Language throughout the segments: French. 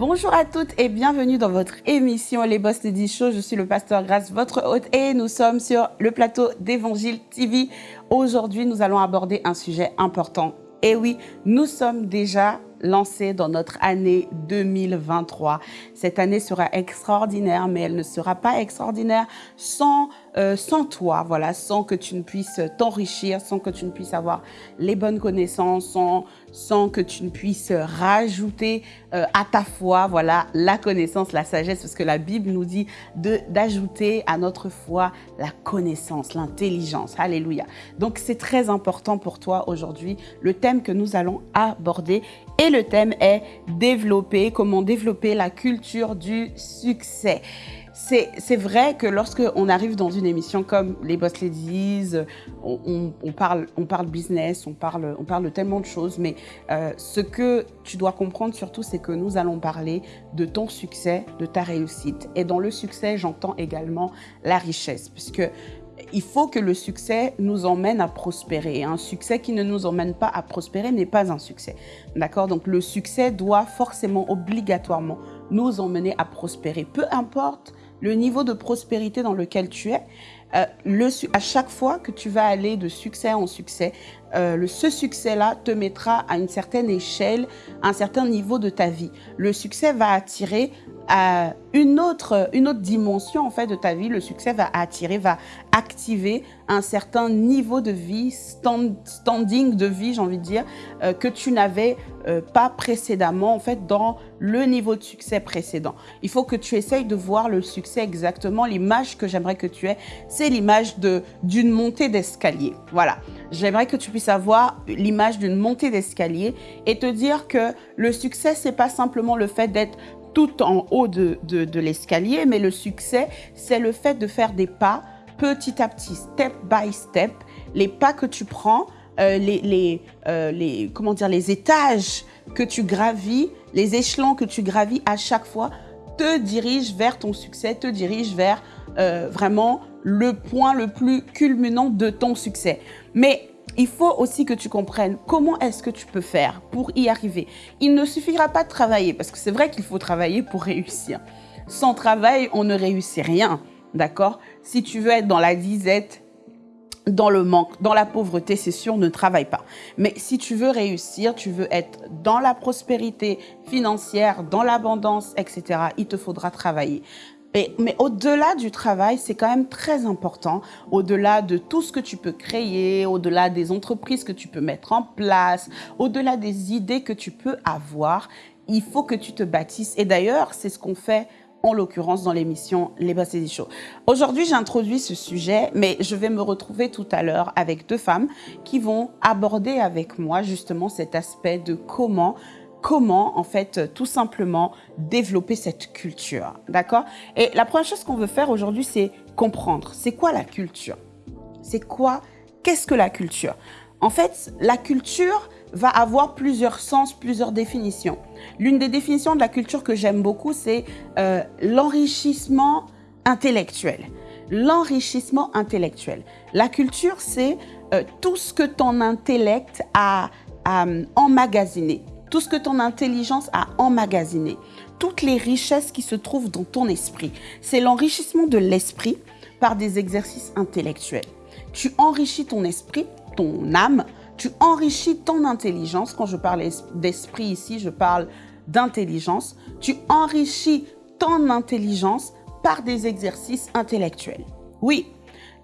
Bonjour à toutes et bienvenue dans votre émission Les Boss Lady Show. Je suis le pasteur Grace, votre hôte et nous sommes sur le plateau d'Évangile TV. Aujourd'hui, nous allons aborder un sujet important. Et oui, nous sommes déjà lancés dans notre année 2023. Cette année sera extraordinaire, mais elle ne sera pas extraordinaire sans, euh, sans toi, voilà, sans que tu ne puisses t'enrichir, sans que tu ne puisses avoir les bonnes connaissances, sans, sans que tu ne puisses rajouter euh, à ta foi, voilà, la connaissance, la sagesse, parce que la Bible nous dit d'ajouter à notre foi la connaissance, l'intelligence. Alléluia. Donc, c'est très important pour toi aujourd'hui, le thème que nous allons aborder. Et le thème est développer, comment développer la culture du succès. C'est vrai que lorsque on arrive dans une émission comme les Boss Ladies, on, parle, on parle business, on parle, on tellement de choses, mais euh, ce que tu dois comprendre surtout, c'est que nous allons parler de ton succès, de ta réussite. Et dans le succès, j'entends également la richesse, puisque il faut que le succès nous emmène à prospérer. Un succès qui ne nous emmène pas à prospérer n'est pas un succès. D'accord? Donc le succès doit forcément, obligatoirement, nous emmener à prospérer. Peu importe le niveau de prospérité dans lequel tu es, euh, à chaque fois que tu vas aller de succès en succès, euh, ce succès-là te mettra à une certaine échelle, un certain niveau de ta vie. Le succès va attirer une autre, une autre dimension en fait de ta vie. Le succès va attirer, va activer un certain niveau de vie, standing de vie, j'ai envie de dire, euh, que tu n'avais euh, pas précédemment en fait dans le niveau de succès précédent. Il faut que tu essayes de voir le succès exactement. L'image que j'aimerais que tu aies, c'est l'image d'une montée d'escalier. Voilà. J'aimerais que tu puisses avoir l'image d'une montée d'escalier et te dire que le succès, c'est pas simplement le fait d'être tout en haut de, de, l'escalier, mais le succès, c'est le fait de faire des pas petit à petit, step by step, les pas que tu prends, euh, les, les, euh, les, comment dire, les étages que tu gravis, les échelons que tu gravis à chaque fois, te dirigent vers ton succès, te dirigent vers euh, vraiment le point le plus culminant de ton succès. Mais il faut aussi que tu comprennes comment est-ce que tu peux faire pour y arriver. Il ne suffira pas de travailler, parce que c'est vrai qu'il faut travailler pour réussir. Sans travail, on ne réussit rien, d'accord? Si tu veux être dans la disette, dans le manque, dans la pauvreté, c'est sûr, ne travaille pas. Mais si tu veux réussir, tu veux être dans la prospérité financière, dans l'abondance, etc., il te faudra travailler mais au-delà du travail, c'est quand même très important, au-delà de tout ce que tu peux créer, au-delà des entreprises que tu peux mettre en place, au-delà des idées que tu peux avoir, il faut que tu te bâtisses. Et d'ailleurs, c'est ce qu'on fait en l'occurrence dans l'émission Les Bassés Show. Aujourd'hui, j'introduis ce sujet, mais je vais me retrouver tout à l'heure avec deux femmes qui vont aborder avec moi justement cet aspect de comment comment, en fait, tout simplement développer cette culture. D'accord? Et la première chose qu'on veut faire aujourd'hui, c'est comprendre. C'est quoi la culture? C'est quoi? Qu'est-ce que la culture? En fait, la culture va avoir plusieurs sens, plusieurs définitions. L'une des définitions de la culture que j'aime beaucoup, c'est euh, l'enrichissement intellectuel. L'enrichissement intellectuel. La culture, c'est euh, tout ce que ton intellect a emmagasiné, tout ce que ton intelligence a emmagasiné, toutes les richesses qui se trouvent dans ton esprit. C'est l'enrichissement de l'esprit par des exercices intellectuels. Tu enrichis ton esprit, ton âme, tu enrichis ton intelligence. Quand je parle d'esprit ici, je parle d'intelligence. Tu enrichis ton intelligence par des exercices intellectuels. Oui,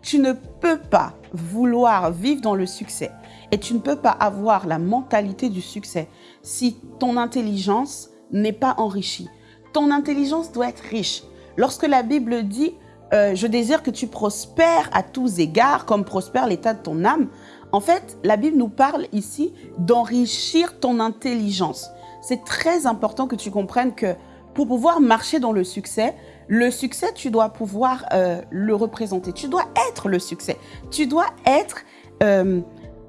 tu ne peux pas vouloir vivre dans le succès et tu ne peux pas avoir la mentalité du succès si ton intelligence n'est pas enrichie. Ton intelligence doit être riche. Lorsque la Bible dit euh, Je désire que tu prospères à tous égards, comme prospère l'état de ton âme », en fait, la Bible nous parle ici d'enrichir ton intelligence. C'est très important que tu comprennes que pour pouvoir marcher dans le succès, le succès, tu dois pouvoir euh, le représenter. Tu dois être le succès. Tu dois être euh,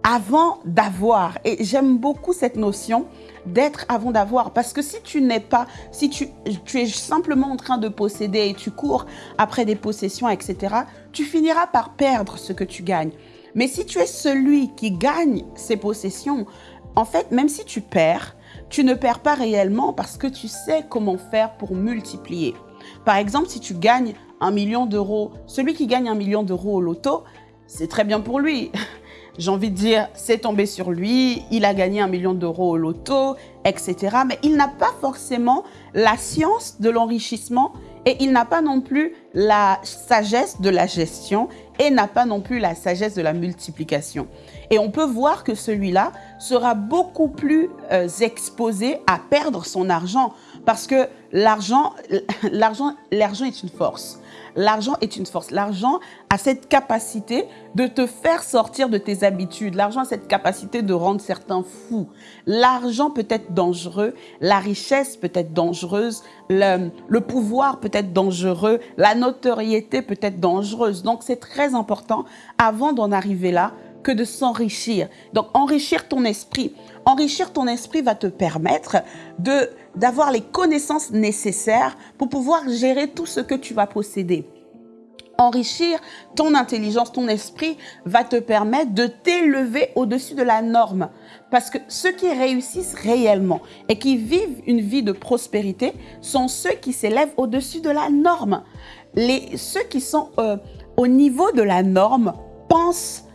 avant d'avoir. Et j'aime beaucoup cette notion d'être avant d'avoir. Parce que si tu n'es pas, si tu, tu, es simplement en train de posséder et tu cours après des possessions, etc., tu finiras par perdre ce que tu gagnes. Mais si tu es celui qui gagne ces possessions, en fait, même si tu perds, tu ne perds pas réellement parce que tu sais comment faire pour multiplier. Par exemple, si tu gagnes un million d'euros, celui qui gagne un million d'euros au loto, c'est très bien pour lui. J'ai envie de dire, c'est tombé sur lui, il a gagné un million d'euros au loto, etc. Mais il n'a pas forcément la science de l'enrichissement et il n'a pas non plus la sagesse de la gestion et n'a pas non plus la sagesse de la multiplication. Et on peut voir que celui-là sera beaucoup plus euh, exposé à perdre son argent parce que l'argent, est une force. L'argent est une force. L'argent a cette capacité de te faire sortir de tes habitudes. L'argent a cette capacité de rendre certains fous. L'argent peut être dangereux, la richesse peut être dangereuse, le, le pouvoir peut être dangereux, la notoriété peut être dangereuse. Donc c'est très important, avant d'en arriver là, que de s'enrichir. Donc enrichir ton esprit. Enrichir ton esprit va te permettre de d'avoir les connaissances nécessaires pour pouvoir gérer tout ce que tu vas posséder. Enrichir ton intelligence, ton esprit va te permettre de t'élever au-dessus de la norme. Parce que ceux qui réussissent réellement et qui vivent une vie de prospérité sont ceux qui s'élèvent au-dessus de la norme. Les, ceux qui sont euh, au niveau de la norme pensent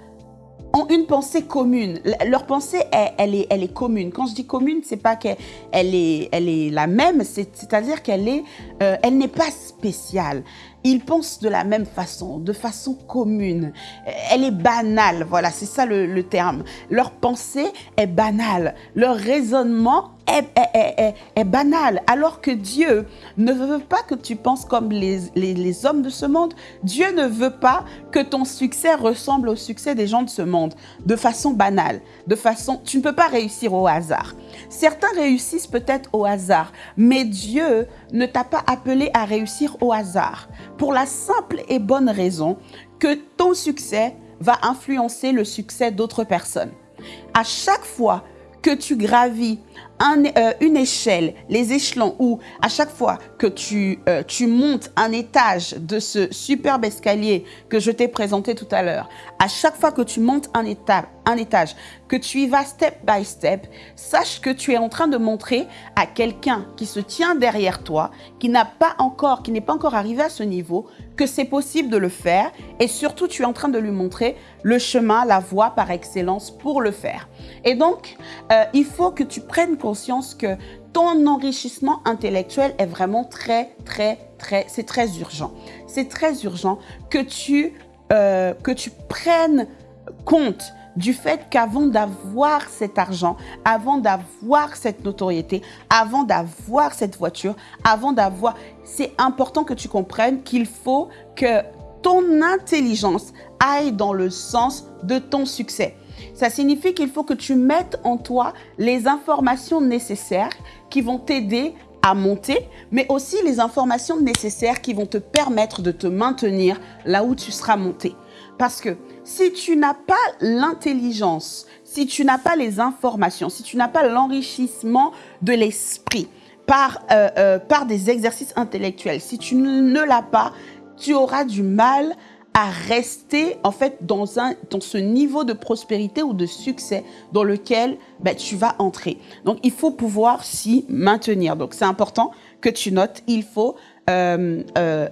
ont une pensée commune. Leur pensée, elle, est, elle est commune. Quand je dis commune, c'est pas qu'elle est, elle est la même, c'est-à-dire qu'elle est, euh, elle n'est pas spéciale. Ils pensent de la même façon, de façon commune. Elle est banale, voilà, c'est ça le, terme. Leur pensée est banale. Leur raisonnement est, banal, alors que Dieu ne veut pas que tu penses comme les, les, hommes de ce monde. Dieu ne veut pas que ton succès ressemble au succès des gens de ce monde, de façon banale, de façon... Tu ne peux pas réussir au hasard. Certains réussissent peut-être au hasard, mais Dieu ne t'a pas appelé à réussir au hasard, pour la simple et bonne raison que ton succès va influencer le succès d'autres personnes. À chaque fois que tu gravis euh, une échelle, les échelons où à chaque fois que tu, euh, tu montes un étage de ce superbe escalier que je t'ai présenté tout à l'heure, à chaque fois que tu montes un, un étage, que tu y vas step by step, sache que tu es en train de montrer à quelqu'un qui se tient derrière toi, qui n'a pas encore, qui n'est pas encore arrivé à ce niveau, que c'est possible de le faire et surtout tu es en train de lui montrer le chemin, la voie par excellence pour le faire. Et donc, euh, il faut que tu prennes conscience que ton enrichissement intellectuel est vraiment très, très, très, c'est très urgent. C'est très urgent que tu, euh, que tu prennes compte du fait qu'avant d'avoir cet argent, avant d'avoir cette notoriété, avant d'avoir cette voiture, avant d'avoir... C'est important que tu comprennes qu'il faut que ton intelligence aille dans le sens de ton succès. Ça signifie qu'il faut que tu mettes en toi les informations nécessaires qui vont t'aider à monter, mais aussi les informations nécessaires qui vont te permettre de te maintenir là où tu seras monté. Parce que si tu n'as pas l'intelligence, si tu n'as pas les informations, si tu n'as pas l'enrichissement de l'esprit par, euh, euh, par des exercices intellectuels, si tu ne l'as pas, tu auras du mal rester en fait dans, un, dans ce niveau de prospérité ou de succès dans lequel ben, tu vas entrer. Donc, il faut pouvoir s'y maintenir. Donc, c'est important que tu notes, il faut euh, euh,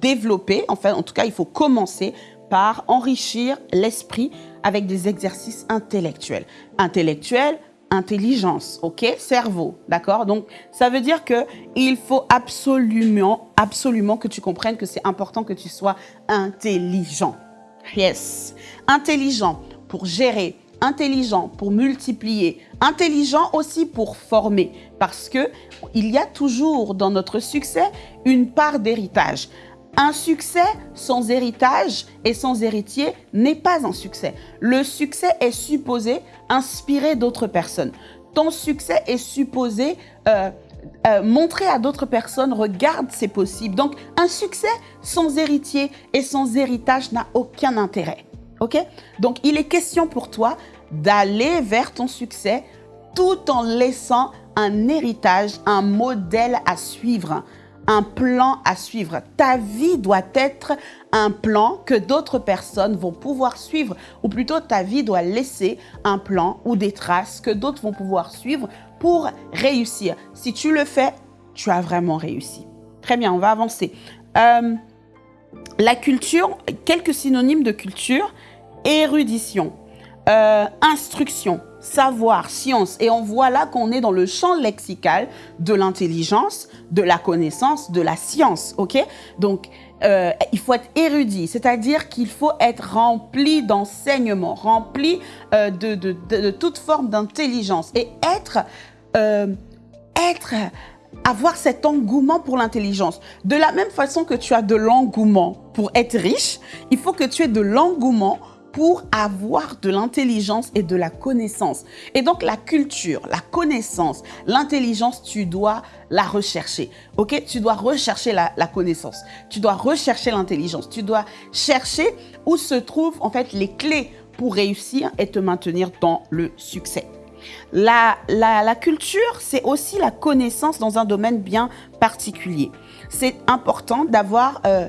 développer, enfin, en tout cas, il faut commencer par enrichir l'esprit avec des exercices intellectuels. Intellectuels, intelligence, ok? Cerveau, d'accord? Donc, ça veut dire que il faut absolument, absolument que tu comprennes que c'est important que tu sois intelligent. Yes. Intelligent pour gérer, intelligent pour multiplier, intelligent aussi pour former. Parce que il y a toujours dans notre succès une part d'héritage. Un succès sans héritage et sans héritier n'est pas un succès. Le succès est supposé inspirer d'autres personnes. Ton succès est supposé euh, euh, montrer à d'autres personnes, regarde, c'est possible. Donc, un succès sans héritier et sans héritage n'a aucun intérêt. OK? Donc, il est question pour toi d'aller vers ton succès tout en laissant un héritage, un modèle à suivre un plan à suivre. Ta vie doit être un plan que d'autres personnes vont pouvoir suivre, ou plutôt ta vie doit laisser un plan ou des traces que d'autres vont pouvoir suivre pour réussir. Si tu le fais, tu as vraiment réussi. Très bien, on va avancer. Euh, la culture, quelques synonymes de culture, érudition, euh, instruction, savoir, science. Et on voit là qu'on est dans le champ lexical de l'intelligence, de la connaissance, de la science. OK? Donc, euh, il faut être érudit, c'est-à-dire qu'il faut être rempli d'enseignement, rempli euh, de, de, toute forme d'intelligence et être, euh, être, avoir cet engouement pour l'intelligence. De la même façon que tu as de l'engouement pour être riche, il faut que tu aies de l'engouement pour avoir de l'intelligence et de la connaissance. Et donc la culture, la connaissance, l'intelligence, tu dois la rechercher. Ok? Tu dois rechercher la, connaissance. Tu dois rechercher l'intelligence. Tu dois chercher où se trouvent en fait les clés pour réussir et te maintenir dans le succès. La, la, culture, c'est aussi la connaissance dans un domaine bien particulier. C'est important d'avoir, euh,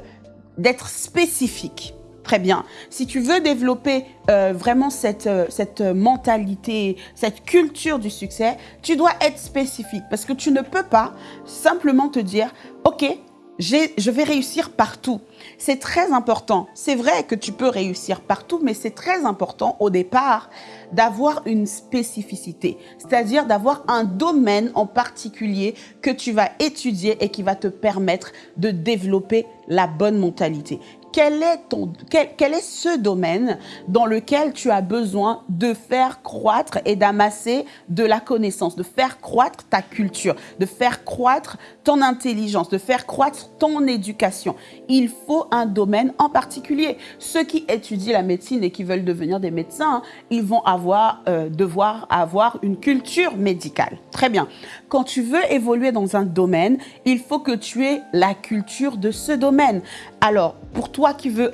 d'être spécifique. Très bien. Si tu veux développer euh, vraiment cette, euh, cette mentalité, cette culture du succès, tu dois être spécifique parce que tu ne peux pas simplement te dire, OK, je vais réussir partout. C'est très important. C'est vrai que tu peux réussir partout, mais c'est très important au départ d'avoir une spécificité, c'est-à-dire d'avoir un domaine en particulier que tu vas étudier et qui va te permettre de développer la bonne mentalité quel est, ton, quel, est ce domaine dans lequel tu as besoin de faire croître et d'amasser de la connaissance, de faire croître ta culture, de faire croître ton intelligence, de faire croître ton éducation? Il faut un domaine en particulier. Ceux qui étudient la médecine et qui veulent devenir des médecins, ils vont avoir, euh, devoir avoir une culture médicale. Très bien. Quand tu veux évoluer dans un domaine, il faut que tu aies la culture de ce domaine. Alors, pour toi qui veux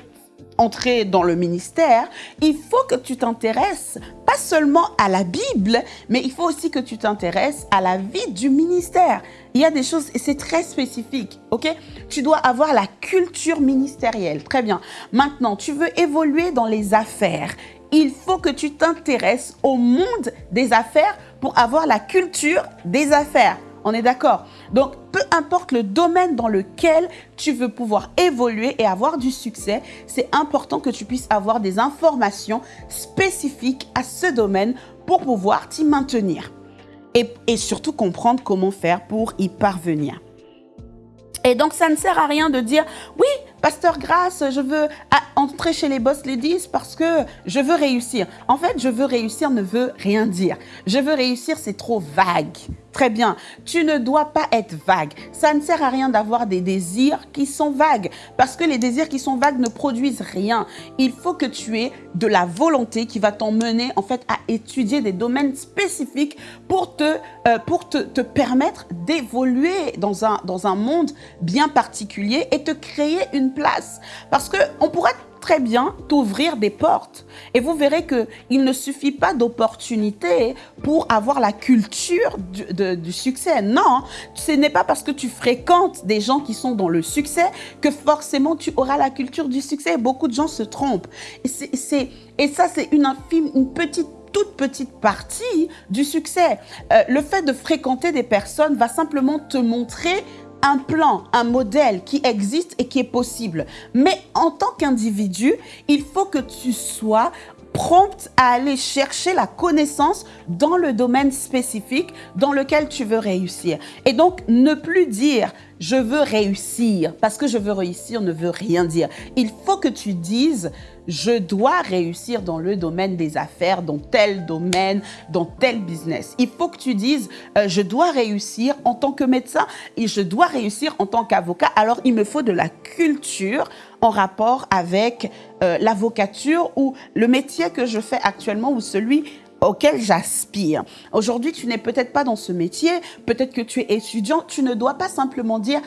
entrer dans le ministère, il faut que tu t'intéresses pas seulement à la Bible, mais il faut aussi que tu t'intéresses à la vie du ministère. Il y a des choses, et c'est très spécifique, ok? Tu dois avoir la culture ministérielle. Très bien. Maintenant, tu veux évoluer dans les affaires. Il faut que tu t'intéresses au monde des affaires pour avoir la culture des affaires. On est d'accord Donc, peu importe le domaine dans lequel tu veux pouvoir évoluer et avoir du succès, c'est important que tu puisses avoir des informations spécifiques à ce domaine pour pouvoir t'y maintenir. Et, surtout comprendre comment faire pour y parvenir. Et donc, ça ne sert à rien de dire, oui, Pasteur Grâce, je veux entrer chez les boss ladies parce que je veux réussir. En fait, je veux réussir ne veut rien dire. Je veux réussir, c'est trop vague. Très bien. Tu ne dois pas être vague. Ça ne sert à rien d'avoir des désirs qui sont vagues parce que les désirs qui sont vagues ne produisent rien. Il faut que tu aies de la volonté qui va t'emmener en fait à étudier des domaines spécifiques pour te, euh, pour te, te permettre d'évoluer dans un, dans un monde bien particulier et te créer une place. Parce qu'on pourrait très bien t'ouvrir des portes. Et vous verrez qu'il ne suffit pas d'opportunités pour avoir la culture du, du, succès. Non, ce n'est pas parce que tu fréquentes des gens qui sont dans le succès que forcément tu auras la culture du succès. Beaucoup de gens se trompent. Et ça, c'est une infime, une petite toute petite partie du succès. Euh, le fait de fréquenter des personnes va simplement te montrer un plan, un modèle qui existe et qui est possible. Mais en tant qu'individu, il faut que tu sois prompte à aller chercher la connaissance dans le domaine spécifique dans lequel tu veux réussir. Et donc, ne plus dire je veux réussir parce que je veux réussir ne veut rien dire. Il faut que tu dises je dois réussir dans le domaine des affaires, dans tel domaine, dans tel business. Il faut que tu dises, euh, je dois réussir en tant que médecin et je dois réussir en tant qu'avocat. Alors, il me faut de la culture en rapport avec euh, l'avocature ou le métier que je fais actuellement ou celui auquel j'aspire. Aujourd'hui, tu n'es peut-être pas dans ce métier, peut-être que tu es étudiant, tu ne dois pas simplement dire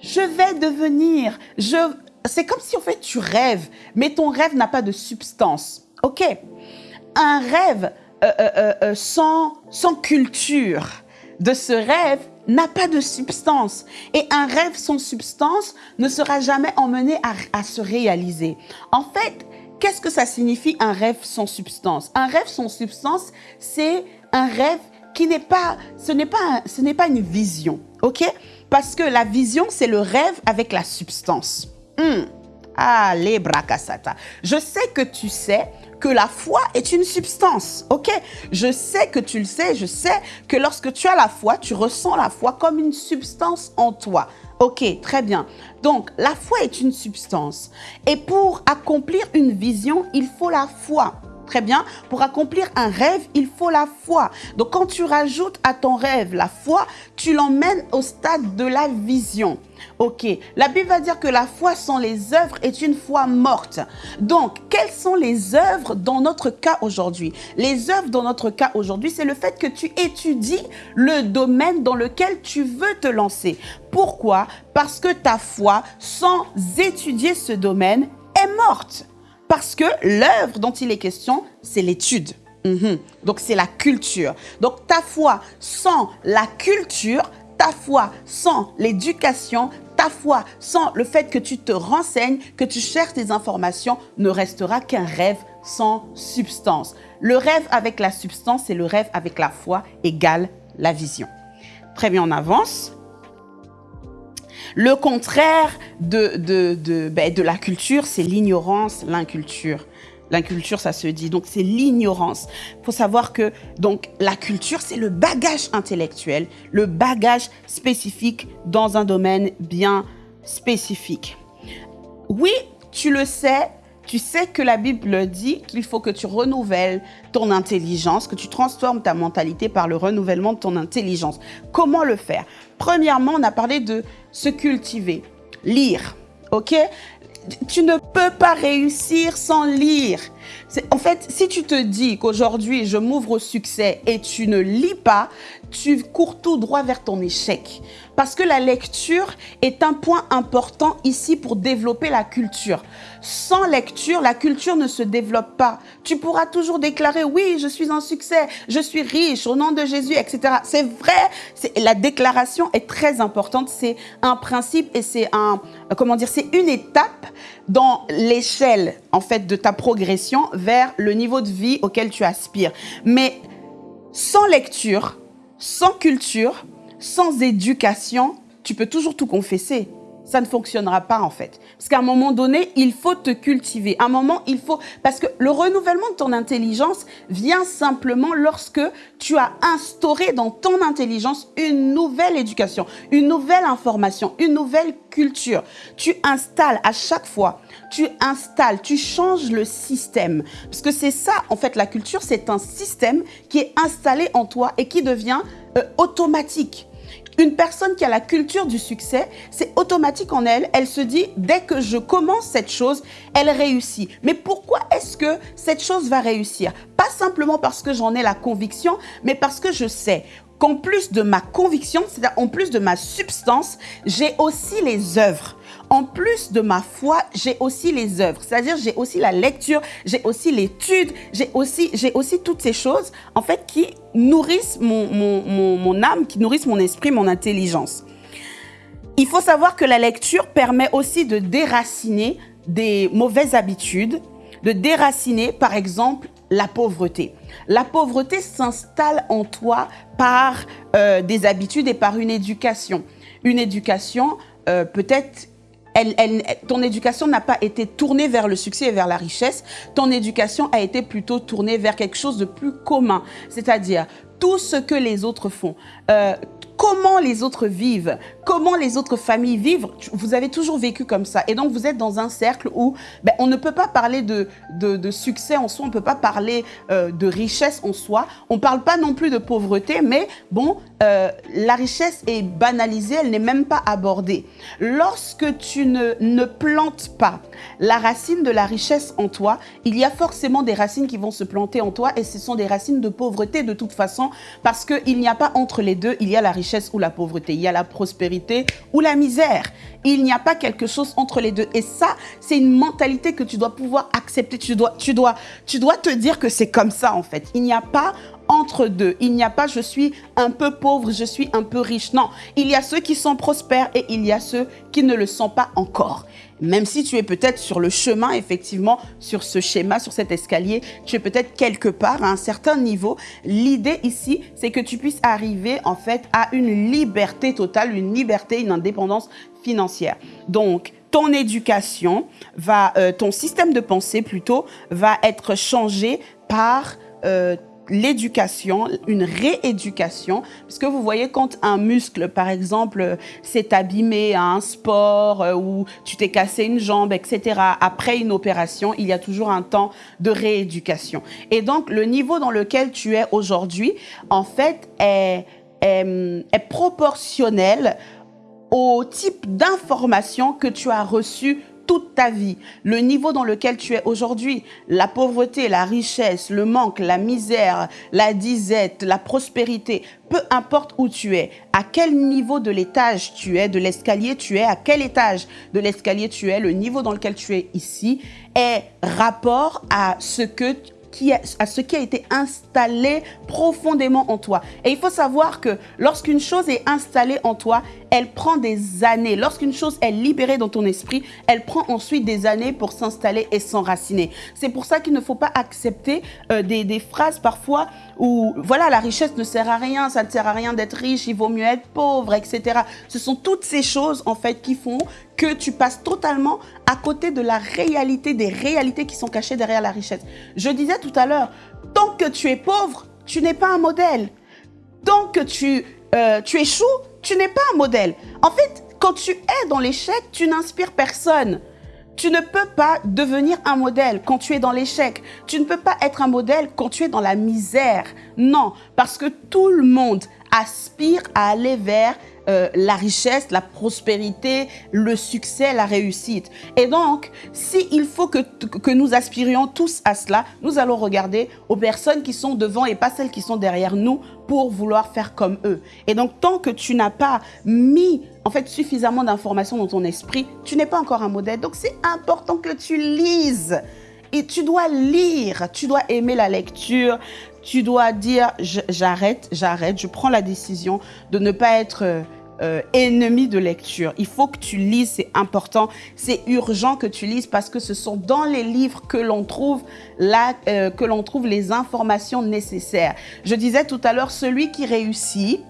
je vais devenir, je c'est comme si en fait tu rêves, mais ton rêve n'a pas de substance. Ok Un rêve euh, euh, euh, sans, sans culture de ce rêve n'a pas de substance. Et un rêve sans substance ne sera jamais emmené à, à se réaliser. En fait, qu'est-ce que ça signifie un rêve sans substance? Un rêve sans substance, c'est un rêve qui n'est pas, ce n'est pas, ce n'est pas une vision, ok? Parce que la vision, c'est le rêve avec la substance. Hmm. Allez, bracasata. Je sais que tu sais que la foi est une substance, ok? Je sais que tu le sais, je sais que lorsque tu as la foi, tu ressens la foi comme une substance en toi. Ok, très bien. Donc, la foi est une substance. Et pour accomplir une vision, il faut la foi. Très bien. Pour accomplir un rêve, il faut la foi. Donc, quand tu rajoutes à ton rêve la foi, tu l'emmènes au stade de la vision. Ok, la Bible va dire que la foi sans les œuvres est une foi morte. Donc, quelles sont les œuvres dans notre cas aujourd'hui? Les œuvres dans notre cas aujourd'hui, c'est le fait que tu étudies le domaine dans lequel tu veux te lancer. Pourquoi? Parce que ta foi, sans étudier ce domaine, est morte. Parce que l'œuvre dont il est question, c'est l'étude. Mhm. Donc, c'est la culture. Donc, ta foi sans la culture, ta foi sans l'éducation, ta foi sans le fait que tu te renseignes, que tu cherches des informations, ne restera qu'un rêve sans substance. Le rêve avec la substance et le rêve avec la foi égale la vision. Très bien, on avance. Le contraire de, de, de, ben, de la culture, c'est l'ignorance, l'inculture. L'inculture, ça se dit. Donc, c'est l'ignorance. Il faut savoir que donc la culture, c'est le bagage intellectuel, le bagage spécifique dans un domaine bien spécifique. Oui, tu le sais, tu sais que la Bible dit qu'il faut que tu renouvelles ton intelligence, que tu transformes ta mentalité par le renouvellement de ton intelligence. Comment le faire? Premièrement, on a parlé de se cultiver, lire, ok? Tu ne peux pas réussir sans lire. En fait, si tu te dis qu'aujourd'hui, je m'ouvre au succès et tu ne lis pas, tu cours tout droit vers ton échec. Parce que la lecture est un point important ici pour développer la culture. Sans lecture, la culture ne se développe pas. Tu pourras toujours déclarer, oui, je suis un succès, je suis riche au nom de Jésus, etc. C'est vrai, la déclaration est très importante. C'est un principe et c'est un, comment dire, c'est une étape dans l'échelle, en fait, de ta progression vers le niveau de vie auquel tu aspires. Mais sans lecture, sans culture, sans éducation, tu peux toujours tout confesser ça ne fonctionnera pas en fait. Parce qu'à un moment donné, il faut te cultiver. À un moment, il faut... Parce que le renouvellement de ton intelligence vient simplement lorsque tu as instauré dans ton intelligence une nouvelle éducation, une nouvelle information, une nouvelle culture. Tu installes à chaque fois, tu installes, tu changes le système. Parce que c'est ça, en fait, la culture, c'est un système qui est installé en toi et qui devient euh, automatique. Une personne qui a la culture du succès, c'est automatique en elle. Elle se dit, dès que je commence cette chose, elle réussit. Mais pourquoi est-ce que cette chose va réussir? Pas simplement parce que j'en ai la conviction, mais parce que je sais qu'en plus de ma conviction, c'est-à-dire en plus de ma substance, j'ai aussi les œuvres en plus de ma foi, j'ai aussi les œuvres. C'est-à-dire, j'ai aussi la lecture, j'ai aussi l'étude, j'ai aussi, aussi toutes ces choses, en fait, qui nourrissent mon, mon, âme, qui nourrissent mon esprit, mon intelligence. Il faut savoir que la lecture permet aussi de déraciner des mauvaises habitudes, de déraciner, par exemple, la pauvreté. La pauvreté s'installe en toi par euh, des habitudes et par une éducation. Une éducation euh, peut-être ton éducation n'a pas été tournée vers le succès et vers la richesse. Ton éducation a été plutôt tournée vers quelque chose de plus commun, c'est-à-dire tout ce que les autres font. Euh, comment les autres vivent, comment les autres familles vivent? Vous avez toujours vécu comme ça. Et donc, vous êtes dans un cercle où ben, on ne peut pas parler de, de, succès en soi, on ne peut pas parler euh, de richesse en soi. On ne parle pas non plus de pauvreté, mais bon, euh, la richesse est banalisée, elle n'est même pas abordée. Lorsque tu ne, ne plantes pas la racine de la richesse en toi, il y a forcément des racines qui vont se planter en toi et ce sont des racines de pauvreté de toute façon parce qu'il n'y a pas entre les deux, il y a la richesse ou la pauvreté, il y a la prospérité ou la misère. Il n'y a pas quelque chose entre les deux. Et ça, c'est une mentalité que tu dois pouvoir accepter. Tu dois, tu dois, tu dois te dire que c'est comme ça, en fait. Il n'y a pas entre deux. Il n'y a pas je suis un peu pauvre, je suis un peu riche. Non, il y a ceux qui sont prospères et il y a ceux qui ne le sont pas encore. Même si tu es peut-être sur le chemin, effectivement, sur ce schéma, sur cet escalier, tu es peut-être quelque part à un certain niveau. L'idée ici, c'est que tu puisses arriver en fait à une liberté totale, une liberté, une indépendance financière. Donc, ton éducation va, euh, ton système de pensée plutôt, va être changé par euh, l'éducation, une rééducation, parce que vous voyez quand un muscle, par exemple, s'est abîmé à un sport euh, ou tu t'es cassé une jambe, etc., après une opération, il y a toujours un temps de rééducation. Et donc, le niveau dans lequel tu es aujourd'hui, en fait, est, proportionnel au type d'information que tu as reçu toute ta vie, le niveau dans lequel tu es aujourd'hui, la pauvreté, la richesse, le manque, la misère, la disette, la prospérité, peu importe où tu es, à quel niveau de l'étage tu es, de l'escalier tu es, à quel étage de l'escalier tu es, le niveau dans lequel tu es ici, est rapport à ce que à ce qui a été installé profondément en toi. Et il faut savoir que lorsqu'une chose est installée en toi, elle prend des années. Lorsqu'une chose est libérée dans ton esprit, elle prend ensuite des années pour s'installer et s'enraciner. C'est pour ça qu'il ne faut pas accepter euh, des, des, phrases parfois où, voilà, la richesse ne sert à rien, ça ne sert à rien d'être riche, il vaut mieux être pauvre, etc. Ce sont toutes ces choses, en fait, qui font que tu passes totalement à côté de la réalité, des réalités qui sont cachées derrière la richesse. Je disais tout à l'heure, tant que tu es pauvre, tu n'es pas un modèle. Tant que tu, euh, tu échoues, tu n'es pas un modèle. En fait, quand tu es dans l'échec, tu n'inspires personne. Tu ne peux pas devenir un modèle quand tu es dans l'échec. Tu ne peux pas être un modèle quand tu es dans la misère. Non, parce que tout le monde aspire à aller vers euh, la richesse, la prospérité, le succès, la réussite. Et donc, s'il faut que, que nous aspirions tous à cela, nous allons regarder aux personnes qui sont devant et pas celles qui sont derrière nous pour vouloir faire comme eux. Et donc, tant que tu n'as pas mis en fait suffisamment d'informations dans ton esprit, tu n'es pas encore un modèle. Donc, c'est important que tu lises. Et tu dois lire, tu dois aimer la lecture, tu dois dire j'arrête, j'arrête, je prends la décision de ne pas être euh, euh, ennemi de lecture. Il faut que tu lises, c'est important, c'est urgent que tu lises parce que ce sont dans les livres que l'on trouve euh, que l'on trouve les informations nécessaires. Je disais tout à l'heure, celui qui réussit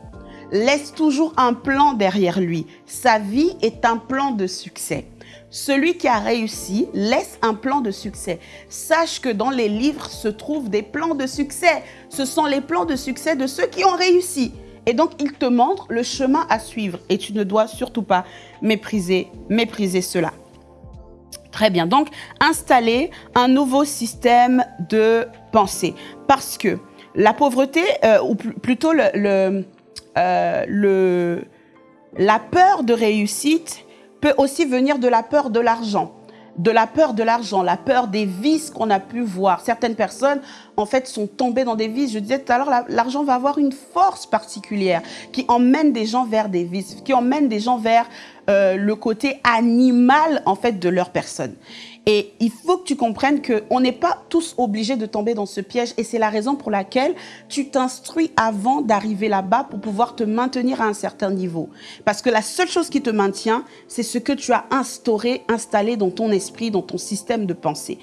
laisse toujours un plan derrière lui. Sa vie est un plan de succès. Celui qui a réussi laisse un plan de succès. Sache que dans les livres se trouvent des plans de succès. Ce sont les plans de succès de ceux qui ont réussi. Et donc, il te montre le chemin à suivre et tu ne dois surtout pas mépriser, mépriser cela. Très bien. Donc, installer un nouveau système de pensée. Parce que la pauvreté, euh, ou plutôt euh, le, la peur de réussite peut aussi venir de la peur de l'argent de la peur de l'argent, la peur des vices qu'on a pu voir. Certaines personnes, en fait, sont tombées dans des vices. Je disais tout à l'heure, l'argent va avoir une force particulière qui emmène des gens vers des vices, qui emmène des gens vers euh, le côté animal, en fait, de leur personne. Et il faut que tu comprennes qu'on n'est pas tous obligés de tomber dans ce piège. Et c'est la raison pour laquelle tu t'instruis avant d'arriver là-bas pour pouvoir te maintenir à un certain niveau. Parce que la seule chose qui te maintient, c'est ce que tu as instauré, installé dans ton esprit, dans ton système de pensée.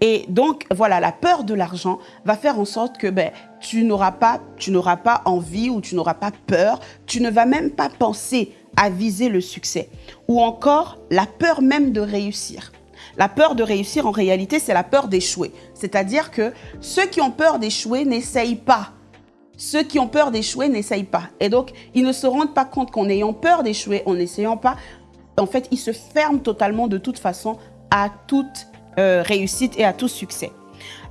Et donc, voilà, la peur de l'argent va faire en sorte que ben, tu n'auras pas, tu n'auras pas envie ou tu n'auras pas peur, tu ne vas même pas penser à viser le succès. Ou encore, la peur même de réussir. La peur de réussir, en réalité, c'est la peur d'échouer. C'est-à-dire que ceux qui ont peur d'échouer n'essayent pas. Ceux qui ont peur d'échouer n'essayent pas. Et donc, ils ne se rendent pas compte qu'en ayant peur d'échouer, en n'essayant pas, en fait, ils se ferment totalement de toute façon à toute euh, réussite et à tout succès.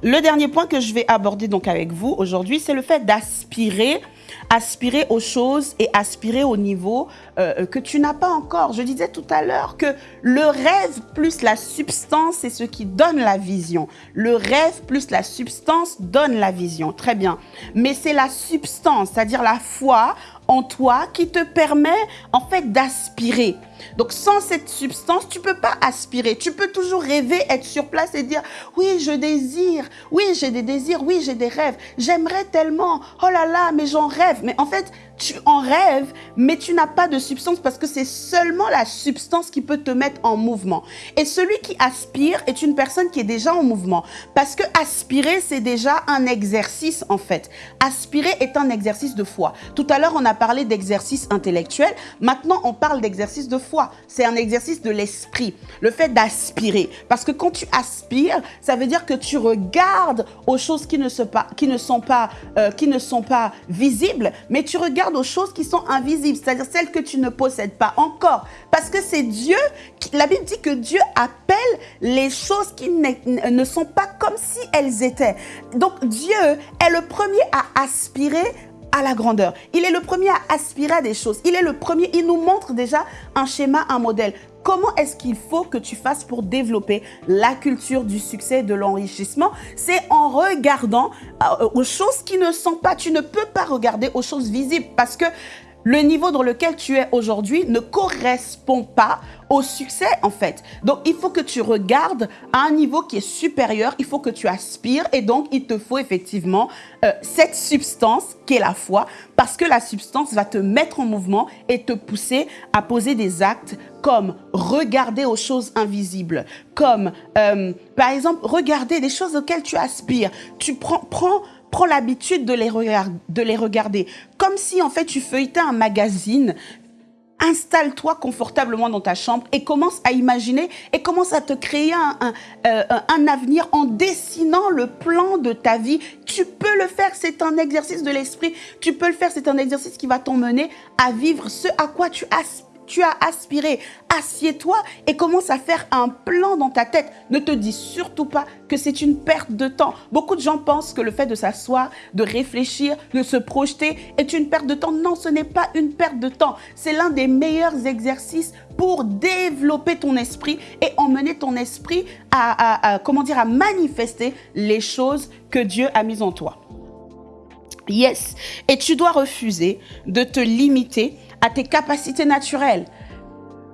Le dernier point que je vais aborder donc avec vous aujourd'hui, c'est le fait d'aspirer aspirer aux choses et aspirer au niveau euh, que tu n'as pas encore. Je disais tout à l'heure que le rêve plus la substance, c'est ce qui donne la vision. Le rêve plus la substance donne la vision. Très bien. Mais c'est la substance, c'est-à-dire la foi en toi qui te permet en fait d'aspirer. Donc sans cette substance, tu peux pas aspirer. Tu peux toujours rêver, être sur place et dire oui, je désire, oui, j'ai des désirs, oui, j'ai des rêves. J'aimerais tellement. Oh là là, mais j'en rêve. Mais en fait, tu en rêves, mais tu n'as pas de substance parce que c'est seulement la substance qui peut te mettre en mouvement. Et celui qui aspire est une personne qui est déjà en mouvement parce que aspirer, c'est déjà un exercice en fait. Aspirer est un exercice de foi. Tout à l'heure, on a parlé d'exercice intellectuel. Maintenant, on parle d'exercice de foi. C'est un exercice de l'esprit, le fait d'aspirer. Parce que quand tu aspires, ça veut dire que tu regardes aux choses qui ne, sont pas, qui ne, sont, pas, euh, qui ne sont pas visibles, mais tu regardes aux choses qui sont invisibles, c'est-à-dire celles que tu ne possèdes pas encore. Parce que c'est Dieu, qui, la Bible dit que Dieu appelle les choses qui ne sont pas comme si elles étaient. Donc Dieu est le premier à aspirer à la grandeur. Il est le premier à aspirer à des choses. Il est le premier, il nous montre déjà un schéma, un modèle. Comment est-ce qu'il faut que tu fasses pour développer la culture du succès et de l'enrichissement? C'est en regardant euh, aux choses qui ne sont pas. Tu ne peux pas regarder aux choses visibles parce que le niveau dans lequel tu es aujourd'hui ne correspond pas au succès en fait. Donc il faut que tu regardes à un niveau qui est supérieur, il faut que tu aspires et donc il te faut effectivement euh, cette substance qui est la foi parce que la substance va te mettre en mouvement et te pousser à poser des actes comme regarder aux choses invisibles, comme euh, par exemple regarder des choses auxquelles tu aspires. Tu prends, prends prends l'habitude de, les de les regarder. Comme si en fait tu feuilletais un magazine installe-toi confortablement dans ta chambre et commence à imaginer et commence à te créer un, un, euh, un, avenir en dessinant le plan de ta vie. Tu peux le faire, c'est un exercice de l'esprit. Tu peux le faire, c'est un exercice qui va t'emmener à vivre ce à quoi tu aspires tu as aspiré. Assieds-toi et commence à faire un plan dans ta tête. Ne te dis surtout pas que c'est une perte de temps. Beaucoup de gens pensent que le fait de s'asseoir, de réfléchir, de se projeter est une perte de temps. Non, ce n'est pas une perte de temps. C'est l'un des meilleurs exercices pour développer ton esprit et emmener ton esprit à, comment dire, à manifester les choses que Dieu a mises en toi. Yes. Et tu dois refuser de te limiter à tes capacités naturelles.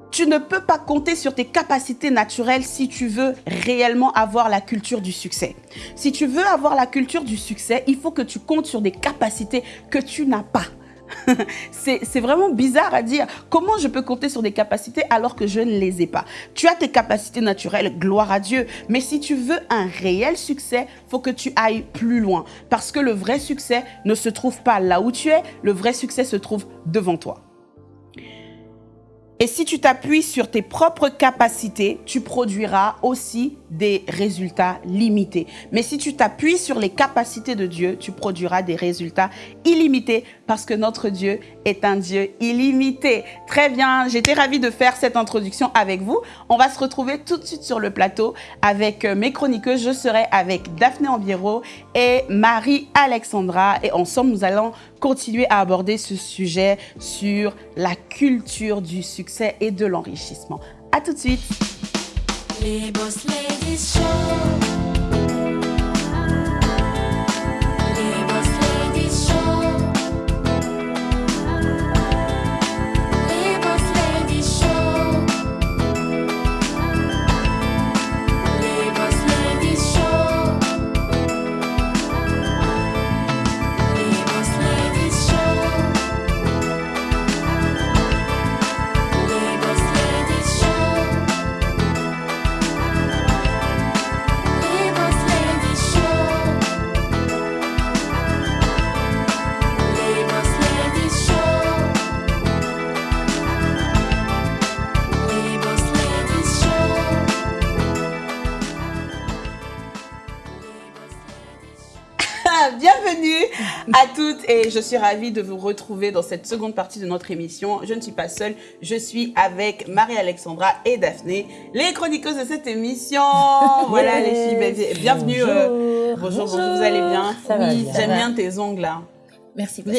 Tu ne peux pas compter sur tes capacités naturelles si tu veux réellement avoir la culture du succès. Si tu veux avoir la culture du succès, il faut que tu comptes sur des capacités que tu n'as pas. c'est vraiment bizarre à dire. Comment je peux compter sur des capacités alors que je ne les ai pas? Tu as tes capacités naturelles, gloire à Dieu. Mais si tu veux un réel succès, faut que tu ailles plus loin. Parce que le vrai succès ne se trouve pas là où tu es, le vrai succès se trouve devant toi. Et si tu t'appuies sur tes propres capacités, tu produiras aussi des résultats limités. Mais si tu t'appuies sur les capacités de Dieu, tu produiras des résultats illimités parce que notre Dieu est un Dieu illimité. Très bien, j'étais ravie de faire cette introduction avec vous. On va se retrouver tout de suite sur le plateau avec euh, mes chroniqueuses. Je serai avec Daphné Ambiero et Marie-Alexandra et ensemble, nous allons continuer à aborder ce sujet sur la culture du succès et de l'enrichissement. À tout de suite. Les Boss Ladies Show. Et je suis ravie de vous retrouver dans cette seconde partie de notre émission. Je ne suis pas seule, je suis avec Marie-Alexandra et Daphné, les chroniqueuses de cette émission. Voilà les filles, bienvenue. Euh, bonjour. bonjour, vous allez bien Ça va Oui, j'aime bien tes ongles là. Merci.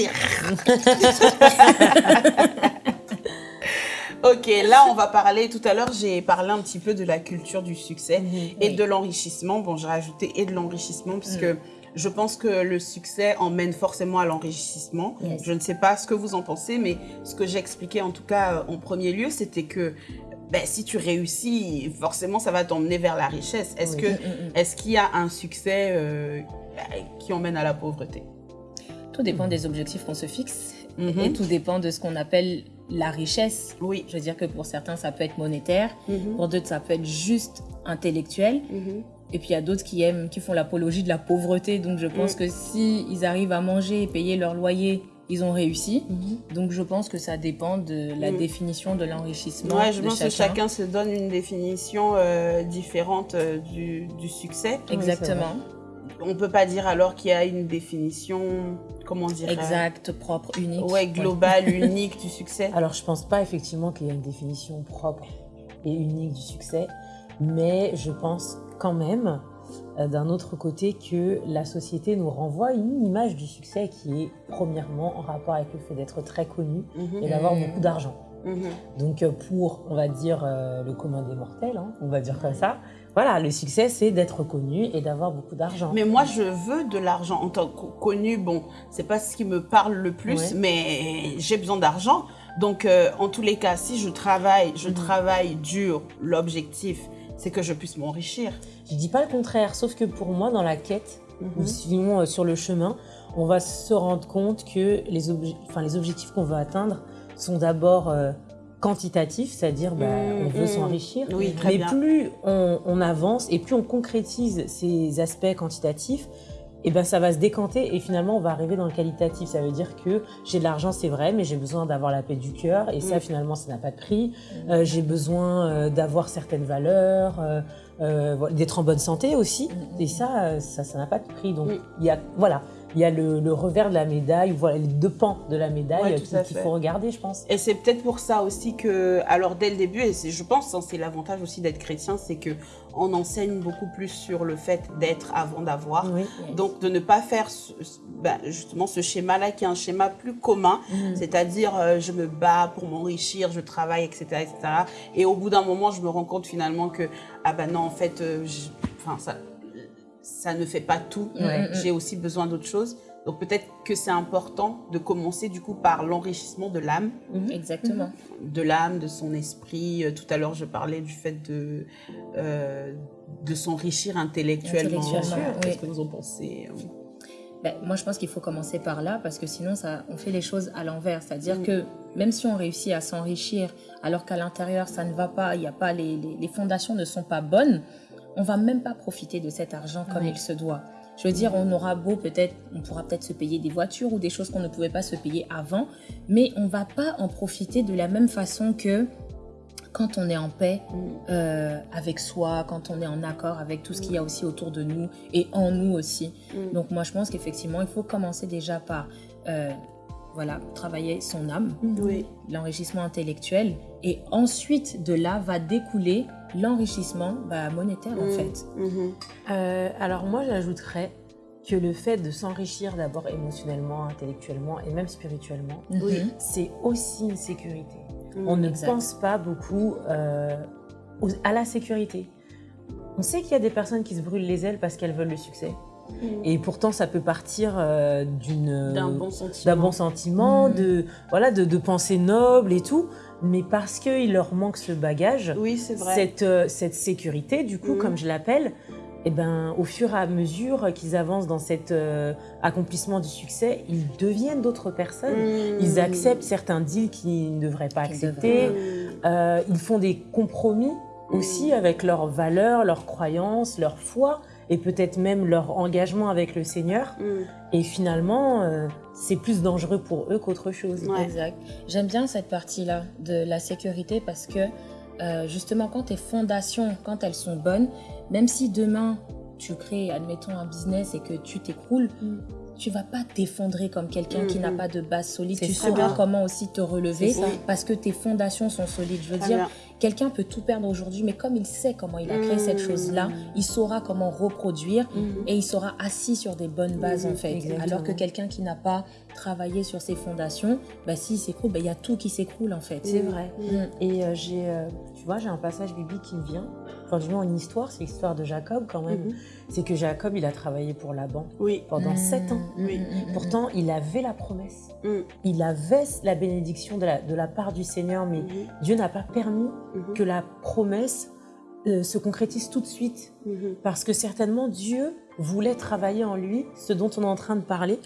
Ok, là on va parler, tout à l'heure j'ai parlé un petit peu de la culture du succès mhm. et de l'enrichissement. Bon, j'ai rajouté et de l'enrichissement puisque. Je pense que le succès emmène forcément à l'enrichissement. Yes. Je ne sais pas ce que vous en pensez, mais ce que j'expliquais en tout cas euh, en premier lieu, c'était que ben, si tu réussis, forcément, ça va t'emmener vers la richesse. Est-ce Oui. que, Mm, mm, mm. est-ce qu'il y a un succès euh, ben, qui emmène à la pauvreté? Tout dépend des objectifs qu'on se fixe Mhm. et tout dépend de ce qu'on appelle la richesse. Oui. Je veux dire que pour certains, ça peut être monétaire, Mhm. pour d'autres, ça peut être juste intellectuel. Et puis il y a d'autres qui aiment, qui font l'apologie de la pauvreté. Donc je pense Mm. que si ils arrivent à manger et payer leur loyer, ils ont réussi. Mhm. Donc je pense que ça dépend de la Mm. définition de l'enrichissement. Ouais, je de pense que chacun se donne une définition euh, différente euh, du, du succès. Exactement. On peut pas dire alors qu'il y a une définition, comment dire Exact, propre, unique. Ouais, globale, unique du succès. Alors, je pense pas effectivement qu'il y a une définition propre et unique du succès, mais je pense quand même, euh, d'un autre côté, que la société nous renvoie une image du succès qui est premièrement en rapport avec le fait d'être très connu Mhm. et d'avoir beaucoup d'argent. Mhm. Donc euh, pour, on va dire, euh, le commun des mortels, hein, on va dire comme ça, voilà, le succès c'est d'être connu et d'avoir beaucoup d'argent. Mais moi, je veux de l'argent en tant que connu. Bon, c'est pas ce qui me parle le plus, Ouais. mais j'ai besoin d'argent. Donc, euh, en tous les cas, si je travaille, je Mhm. travaille dur, l'objectif, c'est que je puisse m'enrichir. Je dis pas le contraire, sauf que pour moi, dans la quête, Mhm. ou sinon euh, sur le chemin, on va se rendre compte que les, obje- les objectifs qu'on veut atteindre sont d'abord euh, quantitatifs, c'est-à-dire bah, Mhm, on veut mhm. s'enrichir. Oui, Mais bien. plus on, on avance et plus on concrétise ces aspects quantitatifs, et ben ça va se décanter et finalement on va arriver dans le qualitatif. Ça veut dire que j'ai de l'argent, c'est vrai, mais j'ai besoin d'avoir la paix du cœur et ça Mm. finalement ça n'a pas de prix. Euh, j'ai besoin euh, d'avoir certaines valeurs, euh, euh, d'être en bonne santé aussi. Mm. Et ça, euh, ça, ça n'a pas de prix. Donc il y a, voilà, il y a le, le revers de la médaille, voilà les deux pans de la médaille Ouais, euh, qu'il faut regarder, je pense. Et c'est peut-être pour ça aussi que, alors dès le début, et je pense, hein, c'est l'avantage aussi d'être chrétien, c'est que on enseigne beaucoup plus sur le fait d'être avant d'avoir. Oui. Donc de ne pas faire ce- ben, justement ce schéma-là qui est un schéma plus commun, Mm. c'est-à-dire euh, je me bats pour m'enrichir, je travaille, etc., etc. Et au bout d'un moment, je me rends compte finalement que ah ben non, en fait, euh, je- ça, ça ne fait pas tout. Ouais. J'ai aussi besoin d'autre chose. Donc peut-être que c'est important de commencer du coup par l'enrichissement de l'âme, Mhm. Exactement. de l'âme, de son esprit. Euh, Tout à l'heure, je parlais du fait de euh, de s'enrichir intellectuellement. Intellectuellement, Qu'est-ce oui. que vous en pensez Ben, moi, je pense qu'il faut commencer par là parce que sinon, ça, on fait les choses à l'envers. C'est-à-dire Mm. que même si on réussit à s'enrichir alors qu'à l'intérieur, ça ne va pas, il y a pas les, les, les fondations ne sont pas bonnes, on va même pas profiter de cet argent comme il se doit. Je veux dire, on aura beau peut-être, on pourra peut-être se payer des voitures ou des choses qu'on ne pouvait pas se payer avant, mais on va pas en profiter de la même façon que quand on est en paix euh, avec soi, quand on est en accord avec tout ce qu'il y a aussi autour de nous et en nous aussi. Mm. Donc moi, je pense qu'effectivement, il faut commencer déjà par euh, voilà, travailler son âme, Oui. l'enrichissement intellectuel, et ensuite de là va découler l'enrichissement bah, monétaire en Mm. fait. Mhm. Euh, alors moi, j'ajouterais que le fait de s'enrichir d'abord émotionnellement, intellectuellement et même spirituellement, c'est aussi une sécurité. Mhm. On ne Exact. pense pas beaucoup euh, aux- à la sécurité. On sait qu'il y a des personnes qui se brûlent les ailes parce qu'elles veulent le succès. Mhm. Et pourtant, ça peut partir euh, d'une d'un bon sentiment. d'un bon sentiment, de voilà, de, de pensées nobles et tout, mais parce qu'il leur manque ce bagage, Oui, c'est vrai. cette, euh, cette sécurité, du coup, Mhm. comme je l'appelle, eh ben, au fur et à mesure qu'ils avancent dans cet euh, accomplissement du succès, ils deviennent d'autres personnes. Mhm. Ils acceptent certains deals qu'ils ne devraient pas accepter. Euh, ils font des compromis aussi avec leurs valeurs, leurs croyances, leur foi et peut-être même leur engagement avec le Seigneur. Mhm. Et finalement, euh, c'est plus dangereux pour eux qu'autre chose. Ouais. Exact. J'aime bien cette partie-là de la sécurité parce que euh, justement, quand tes fondations, quand elles sont bonnes, même si demain tu crées, admettons, un business et que tu t'écroules, Mm. tu vas pas t'effondrer comme quelqu'un qui n'a pas de base solide. Tu sauras comment aussi te relever parce que tes fondations sont solides. Je veux dire, bien. Quelqu'un peut tout perdre aujourd'hui, mais comme il sait comment il a créé cette Mm. chose-là, il saura comment reproduire Mhm. et il sera assis sur des bonnes bases en fait. exactement. Alors que quelqu'un qui n'a pas travaillé sur ses fondations, bah, s'il s'écroule, bah, il y a tout qui s'écroule en fait. C'est vrai. Mm. Et euh, j'ai, euh, tu vois, j'ai un passage biblique qui me vient. enfin du moins une histoire, c'est l'histoire de Jacob quand même. Mhm. C'est que Jacob, il a travaillé pour Laban Oui. pendant Mm. sept ans. Oui. Mm, mm, mm, Pourtant, il avait la promesse. Mm. Il avait la bénédiction de la, de la part du Seigneur, mais Mhm. Dieu n'a pas permis Mhm. que la promesse euh, se concrétise tout de suite. Parce que certainement Dieu voulait travailler en lui ce dont on est en train de parler.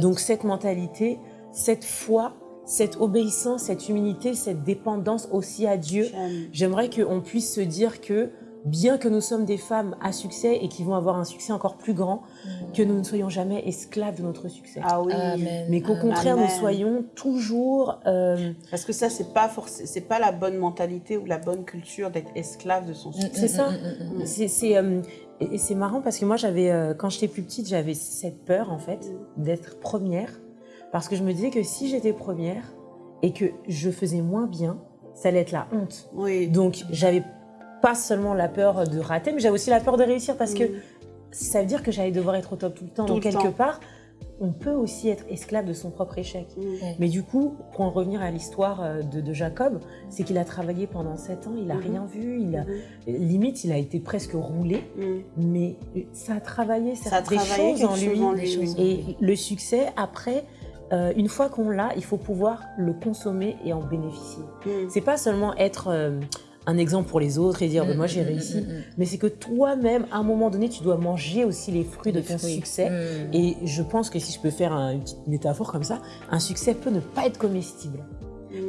Donc cette mentalité, cette foi, cette obéissance, cette humilité, cette dépendance aussi à Dieu. J'aime. J'aimerais qu'on puisse se dire que bien que nous sommes des femmes à succès et qui vont avoir un succès encore plus grand, Mm. que nous ne soyons jamais esclaves de notre succès. Ah oui. Amen. Mais qu'au Amen. contraire, nous soyons toujours... euh, Parce que ça, c'est pas forcément, c'est pas la bonne mentalité ou la bonne culture d'être esclave de son succès. C'est ça. Mm, mm, mm, mm. C'est c'est, euh, et et c'est marrant parce que moi j'avais euh, quand j'étais plus petite j'avais cette peur en fait d'être première parce que je me disais que si j'étais première et que je faisais moins bien ça allait être la honte Oui. donc j'avais pas seulement la peur de rater mais j'avais aussi la peur de réussir parce que ça veut dire que j'allais devoir être au top tout le temps Tout donc le quelque temps. part on peut aussi être esclave de son propre échec Mm. mais du coup, pour en revenir à l'histoire euh, de, de Jacob, c'est qu'il a travaillé pendant sept ans, il n'a Mhm. rien vu, il a, Mhm. limite, il a été presque roulé, mais ça a travaillé Ça a des travaillé choses quelque en chose lui. en des lui. Et le succès, après, euh, une fois qu'on l'a, il faut pouvoir le consommer et en bénéficier. Mm. C'est pas seulement être euh, un exemple pour les autres et dire, ben, moi j'ai Mm, mm, réussi, mm, mais c'est que toi-même, à un moment donné, tu dois manger aussi les fruits de ton fruits. succès. Et je pense que si je peux faire un- une petite métaphore comme ça, un succès peut ne pas être comestible.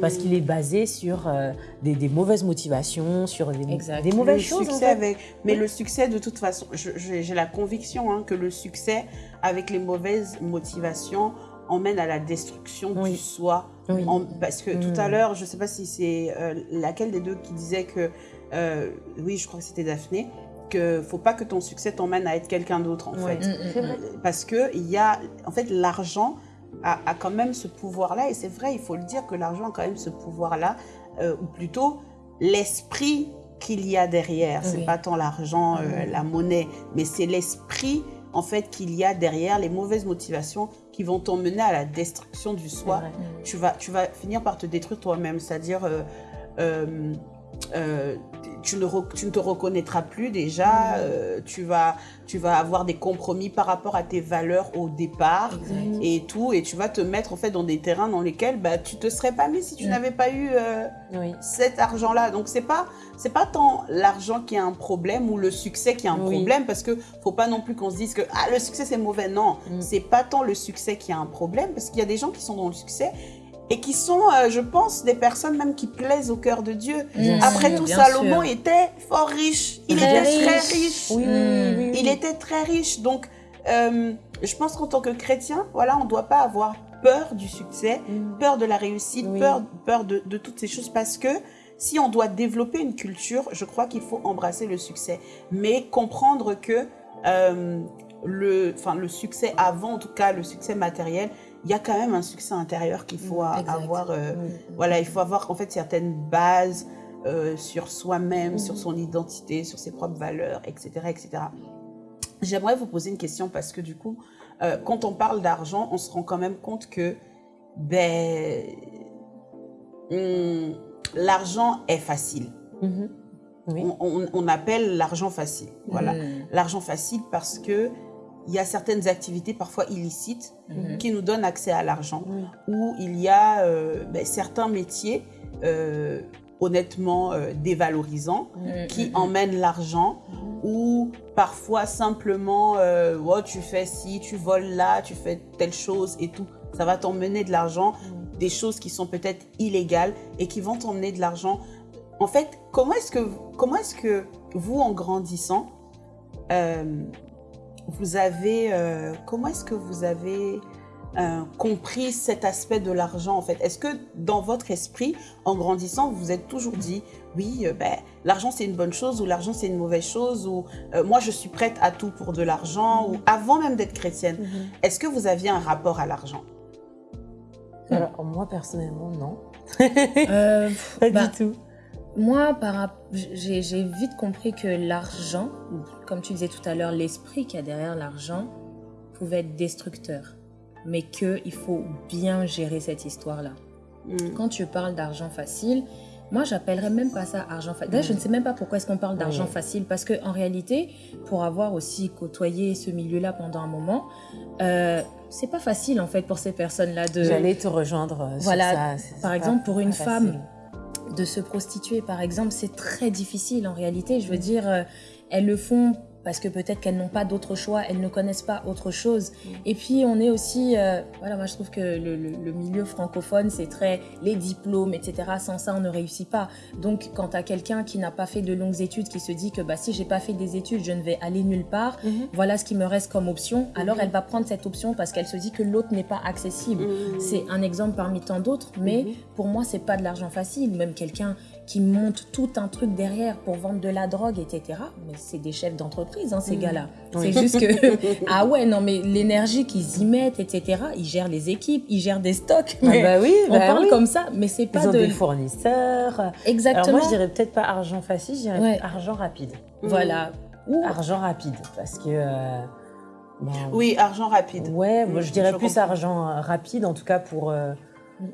Parce qu'il est basé sur euh, des, des mauvaises motivations, sur des, mauvaises le choses. en succès fait. avec, mais le succès de toute façon, j'ai la conviction hein, que le succès avec les mauvaises motivations emmène à la destruction Oui. du soi. Oui. En- parce que Mm. tout à l'heure, je ne sais pas si c'est euh, laquelle des deux qui disait que, euh, oui, je crois que c'était Daphné, que faut pas que ton succès t'emmène à être quelqu'un d'autre en Ouais. fait. Mm, mm, C'est mm. vrai. Parce que il y a, en fait, l'argent a, a quand même ce pouvoir-là, et c'est vrai, il faut le dire que l'argent a quand même ce pouvoir-là, euh, ou plutôt l'esprit qu'il y a derrière. C'est pas tant l'argent, euh, la monnaie, mais c'est l'esprit en fait qu'il y a derrière les mauvaises motivations qui vont t'emmener à la destruction du soi. vrai. Tu vas, tu vas finir par te détruire toi-même, c'est-à-dire euh, euh, euh, tu, ne tu ne te reconnaîtras plus déjà, euh, tu, vas, tu vas avoir des compromis par rapport à tes valeurs au départ et tout, et tu vas te mettre en fait dans des terrains dans lesquels bah, tu te serais pas mis si tu Mm. n'avais pas eu euh, Oui. cet argent-là. Donc c'est pas c'est pas tant l'argent qui a un problème ou le succès qui a un Oui. problème parce que faut pas non plus qu'on se dise que ah le succès c'est mauvais. Non, Mm. c'est pas tant le succès qui a un problème parce qu'il y a des gens qui sont dans le succès et qui sont, euh, je pense, des personnes même qui plaisent au cœur de Dieu. Bien Après sûr, tout, Salomon sûr. était fort riche. Il Très était très riche. riche. Oui, oui, oui, oui, Il était très riche. Donc, euh, je pense qu'en tant que chrétien, voilà, on ne doit pas avoir peur du succès, Mm. peur de la réussite, peur, peur de, de toutes ces choses parce que si on doit développer une culture, je crois qu'il faut embrasser le succès, mais comprendre que euh, le, enfin, le succès avant, en tout cas le succès matériel, il y a quand même un succès intérieur qu'il faut Exact. avoir. euh, Oui. voilà, il faut avoir en fait certaines bases euh, sur soi-même, sur son identité, sur ses propres valeurs, etc., etc. J'aimerais vous poser une question parce que du coup, euh, quand on parle d'argent, on se rend quand même compte que ben, hum, l'argent est facile. Mhm. Oui. On, on- on appelle l'argent facile. Voilà, Mm. l'argent facile parce que il y a certaines activités parfois illicites Mhm. qui nous donnent accès à l'argent Oui. où il y a euh, ben, certains métiers euh, honnêtement euh, dévalorisants Mm, qui mm, mm. emmènent l'argent ou parfois simplement oh, tu fais ci, tu voles là, tu fais telle chose et tout. Ça va t'emmener de l'argent, des choses qui sont peut-être illégales et qui vont t'emmener de l'argent. En fait, comment est-ce que, comment est-ce que vous, en grandissant, vous avez, euh, comment est-ce que vous avez euh, compris cet aspect de l'argent en fait? Est-ce que dans votre esprit, en grandissant, vous vous êtes toujours dit, oui, euh, ben, l'argent c'est une bonne chose ou l'argent c'est une mauvaise chose ou euh, moi je suis prête à tout pour de l'argent ou avant même d'être chrétienne, Mhm. est-ce que vous aviez un rapport à l'argent? Alors, moi, personnellement, non. Euh, Pas bah, du tout. Moi, j'ai j'ai vite compris que l'argent, comme tu disais tout à l'heure, l'esprit qu'il y a derrière l'argent pouvait être destructeur, mais qu'il faut bien gérer cette histoire-là. Mm. Quand tu parles d'argent facile, moi, j'appellerais même pas ça argent facile. Je ne sais même pas pourquoi est-ce qu'on parle d'argent facile, parce que en réalité, pour avoir aussi côtoyé ce milieu-là pendant un moment, euh, c'est pas facile en fait pour ces personnes-là de. J'allais te rejoindre. Sur voilà, ça. par exemple, pour une femme de se prostituer, par exemple, c'est très difficile en réalité. Je veux dire, euh, elles le font parce que peut-être qu'elles n'ont pas d'autre choix, elles ne connaissent pas autre chose. Mm. Et puis on est aussi, euh, voilà, moi je trouve que le, le, milieu francophone c'est très les diplômes, etc. Sans ça on ne réussit pas. Donc quand à quelqu'un qui n'a pas fait de longues études, qui se dit que bah si j'ai pas fait des études, je ne vais aller nulle part, mm-hmm. voilà ce qui me reste comme option. Alors mm-hmm. elle va prendre cette option parce qu'elle se dit que l'autre n'est pas accessible. Mm. C'est un exemple parmi tant d'autres, mais mm-hmm. pour moi c'est pas de l'argent facile. Même quelqu'un qui monte tout un truc derrière pour vendre de la drogue, etc. Mais c'est des chefs d'entreprise, hein, ces mm. gars-là. C'est juste que, ah ouais, non, mais l'énergie qu'ils y mettent, etc., ils gèrent les équipes, ils gèrent des stocks. Ah bah oui, on bah parle comme ça, mais c'est pas ils ont de... des fournisseurs. Exactement. Alors moi, je dirais peut-être pas argent facile, je dirais argent rapide. Voilà. Ou argent rapide, parce que... Euh, oui, argent rapide. Ouais, moi, je dirais plus argent euh, rapide, en tout cas pour... Euh,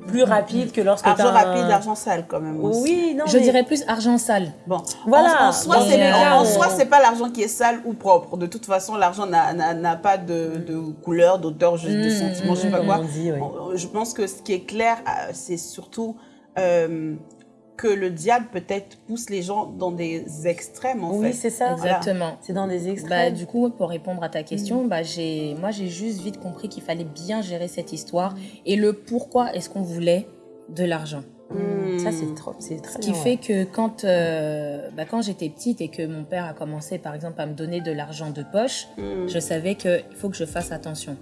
plus rapide que lorsque argent rapide, argent sale quand même. Aussi. Oui, non. Je dirais plus argent sale. Bon, voilà. En, soi, c'est en, soi, c'est pas l'argent qui est sale ou propre. De toute façon, l'argent n'a pas de, de couleur, d'odeur, juste de mmh, sentiment, je sais pas mmh, quoi. Dit, oui. Je pense que ce qui est clair, euh, c'est surtout euh, que le diable peut-être pousse les gens dans des extrêmes en oui, fait. c'est ça. Exactement. C'est dans des bah, extrêmes. du coup, pour répondre à ta question, bah, j'ai, moi j'ai juste vite compris qu'il fallait bien gérer cette histoire et le pourquoi est-ce qu'on voulait de l'argent. Hmm. Ça, c'est trop, c'est très Ce qui fait que quand, euh, bah, quand j'étais petite et que mon père a commencé, par exemple, à me donner de l'argent de poche, je savais qu'il faut que je fasse attention.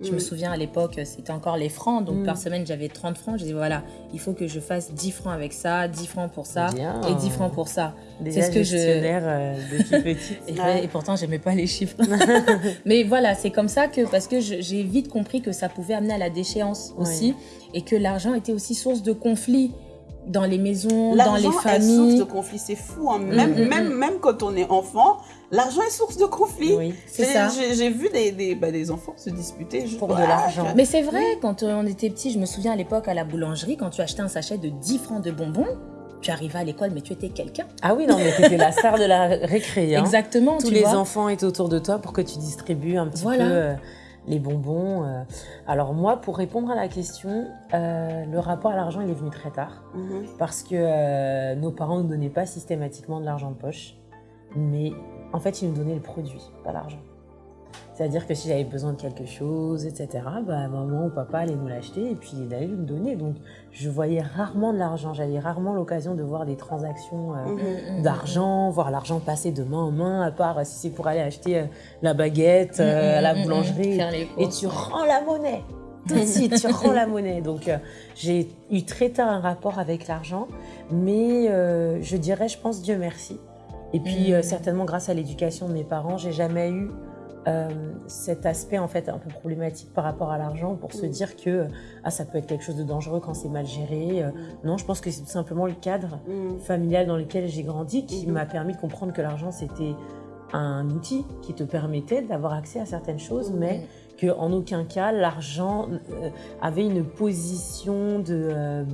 Je me mm. souviens à l'époque, c'était encore les francs. Donc, par mm. semaine, j'avais 30 francs. Je disais, voilà, il faut que je fasse 10 francs avec ça, 10 francs pour ça et 10 francs pour ça. C'est ce que je. Euh, depuis petite. et, et, pourtant, j'aimais pas les chiffres. Mais voilà, c'est comme ça que, parce que j'ai vite compris que ça pouvait amener à la déchéance aussi. Et que l'argent était aussi source de conflit dans les maisons, dans les familles. Est source de conflit, c'est fou. Hein. Même, mm, même, même quand on est enfant, L'argent est source de conflit. Oui, c'est ça. J'ai vu des, des, bah, des, enfants se disputer pour de l'argent. Mais c'est vrai, quand on était petit, je me souviens à l'époque à la boulangerie, quand tu achetais un sachet de 10 francs de bonbons, tu arrivais à l'école, mais tu étais quelqu'un. Ah oui, non, mais tu étais la star de la récré. Hein. Exactement. Tous les enfants étaient autour de toi pour que tu distribues un petit peu euh, les bonbons. Euh. Alors moi, pour répondre à la question, euh, le rapport à l'argent, il est venu très tard. Mhm. Parce que nos parents ne donnaient pas systématiquement de l'argent de poche. Mais en fait, il nous donnait le produit, pas l'argent. C'est-à-dire que si j'avais besoin de quelque chose, etc., bah, maman ou papa allait nous l'acheter et puis il allait nous donner. Donc, je voyais rarement de l'argent. J'avais rarement l'occasion de voir des transactions euh, mmh, mmh, mmh, d'argent, voir l'argent passer de main en main, à part si c'est pour aller acheter euh, la baguette euh, à la boulangerie. et tu rends la monnaie. Tout de suite, tu rends la monnaie. Donc, j'ai eu très tard un rapport avec l'argent. Mais je dirais, je pense, Dieu merci et puis, euh, mm. certainement, grâce à l'éducation de mes parents, j'ai jamais eu euh, cet aspect en fait un peu problématique par rapport à l'argent pour se mm. dire que ah, ça peut être quelque chose de dangereux quand c'est mal géré. Euh, mm. non, je pense que c'est tout simplement le cadre familial dans lequel j'ai grandi qui mm-hmm. m'a permis de comprendre que l'argent c'était un outil qui te permettait d'avoir accès à certaines choses, mais que en aucun cas l'argent avait une position de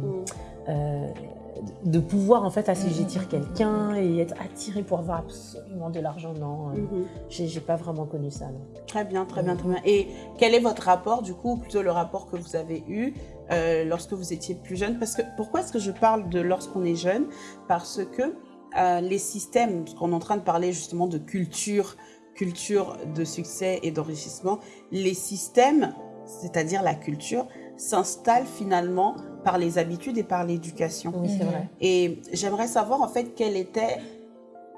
de pouvoir en fait assujettir mhm. quelqu'un et être attiré pour avoir absolument de l'argent. Non, euh, mhm. j'ai pas vraiment connu ça. Très bien, très bien, très bien. Et quel est votre rapport du coup, plutôt le rapport que vous avez eu euh, lorsque vous étiez plus jeune? Parce que pourquoi est-ce que je parle de lorsqu'on est jeune? Parce que euh, les systèmes, parce qu'on est en train de parler justement de culture, culture de succès et d'enrichissement, les systèmes, c'est-à-dire la culture, s'installent finalement par les habitudes et par l'éducation. Oui, c'est vrai. Et j'aimerais savoir en fait quel était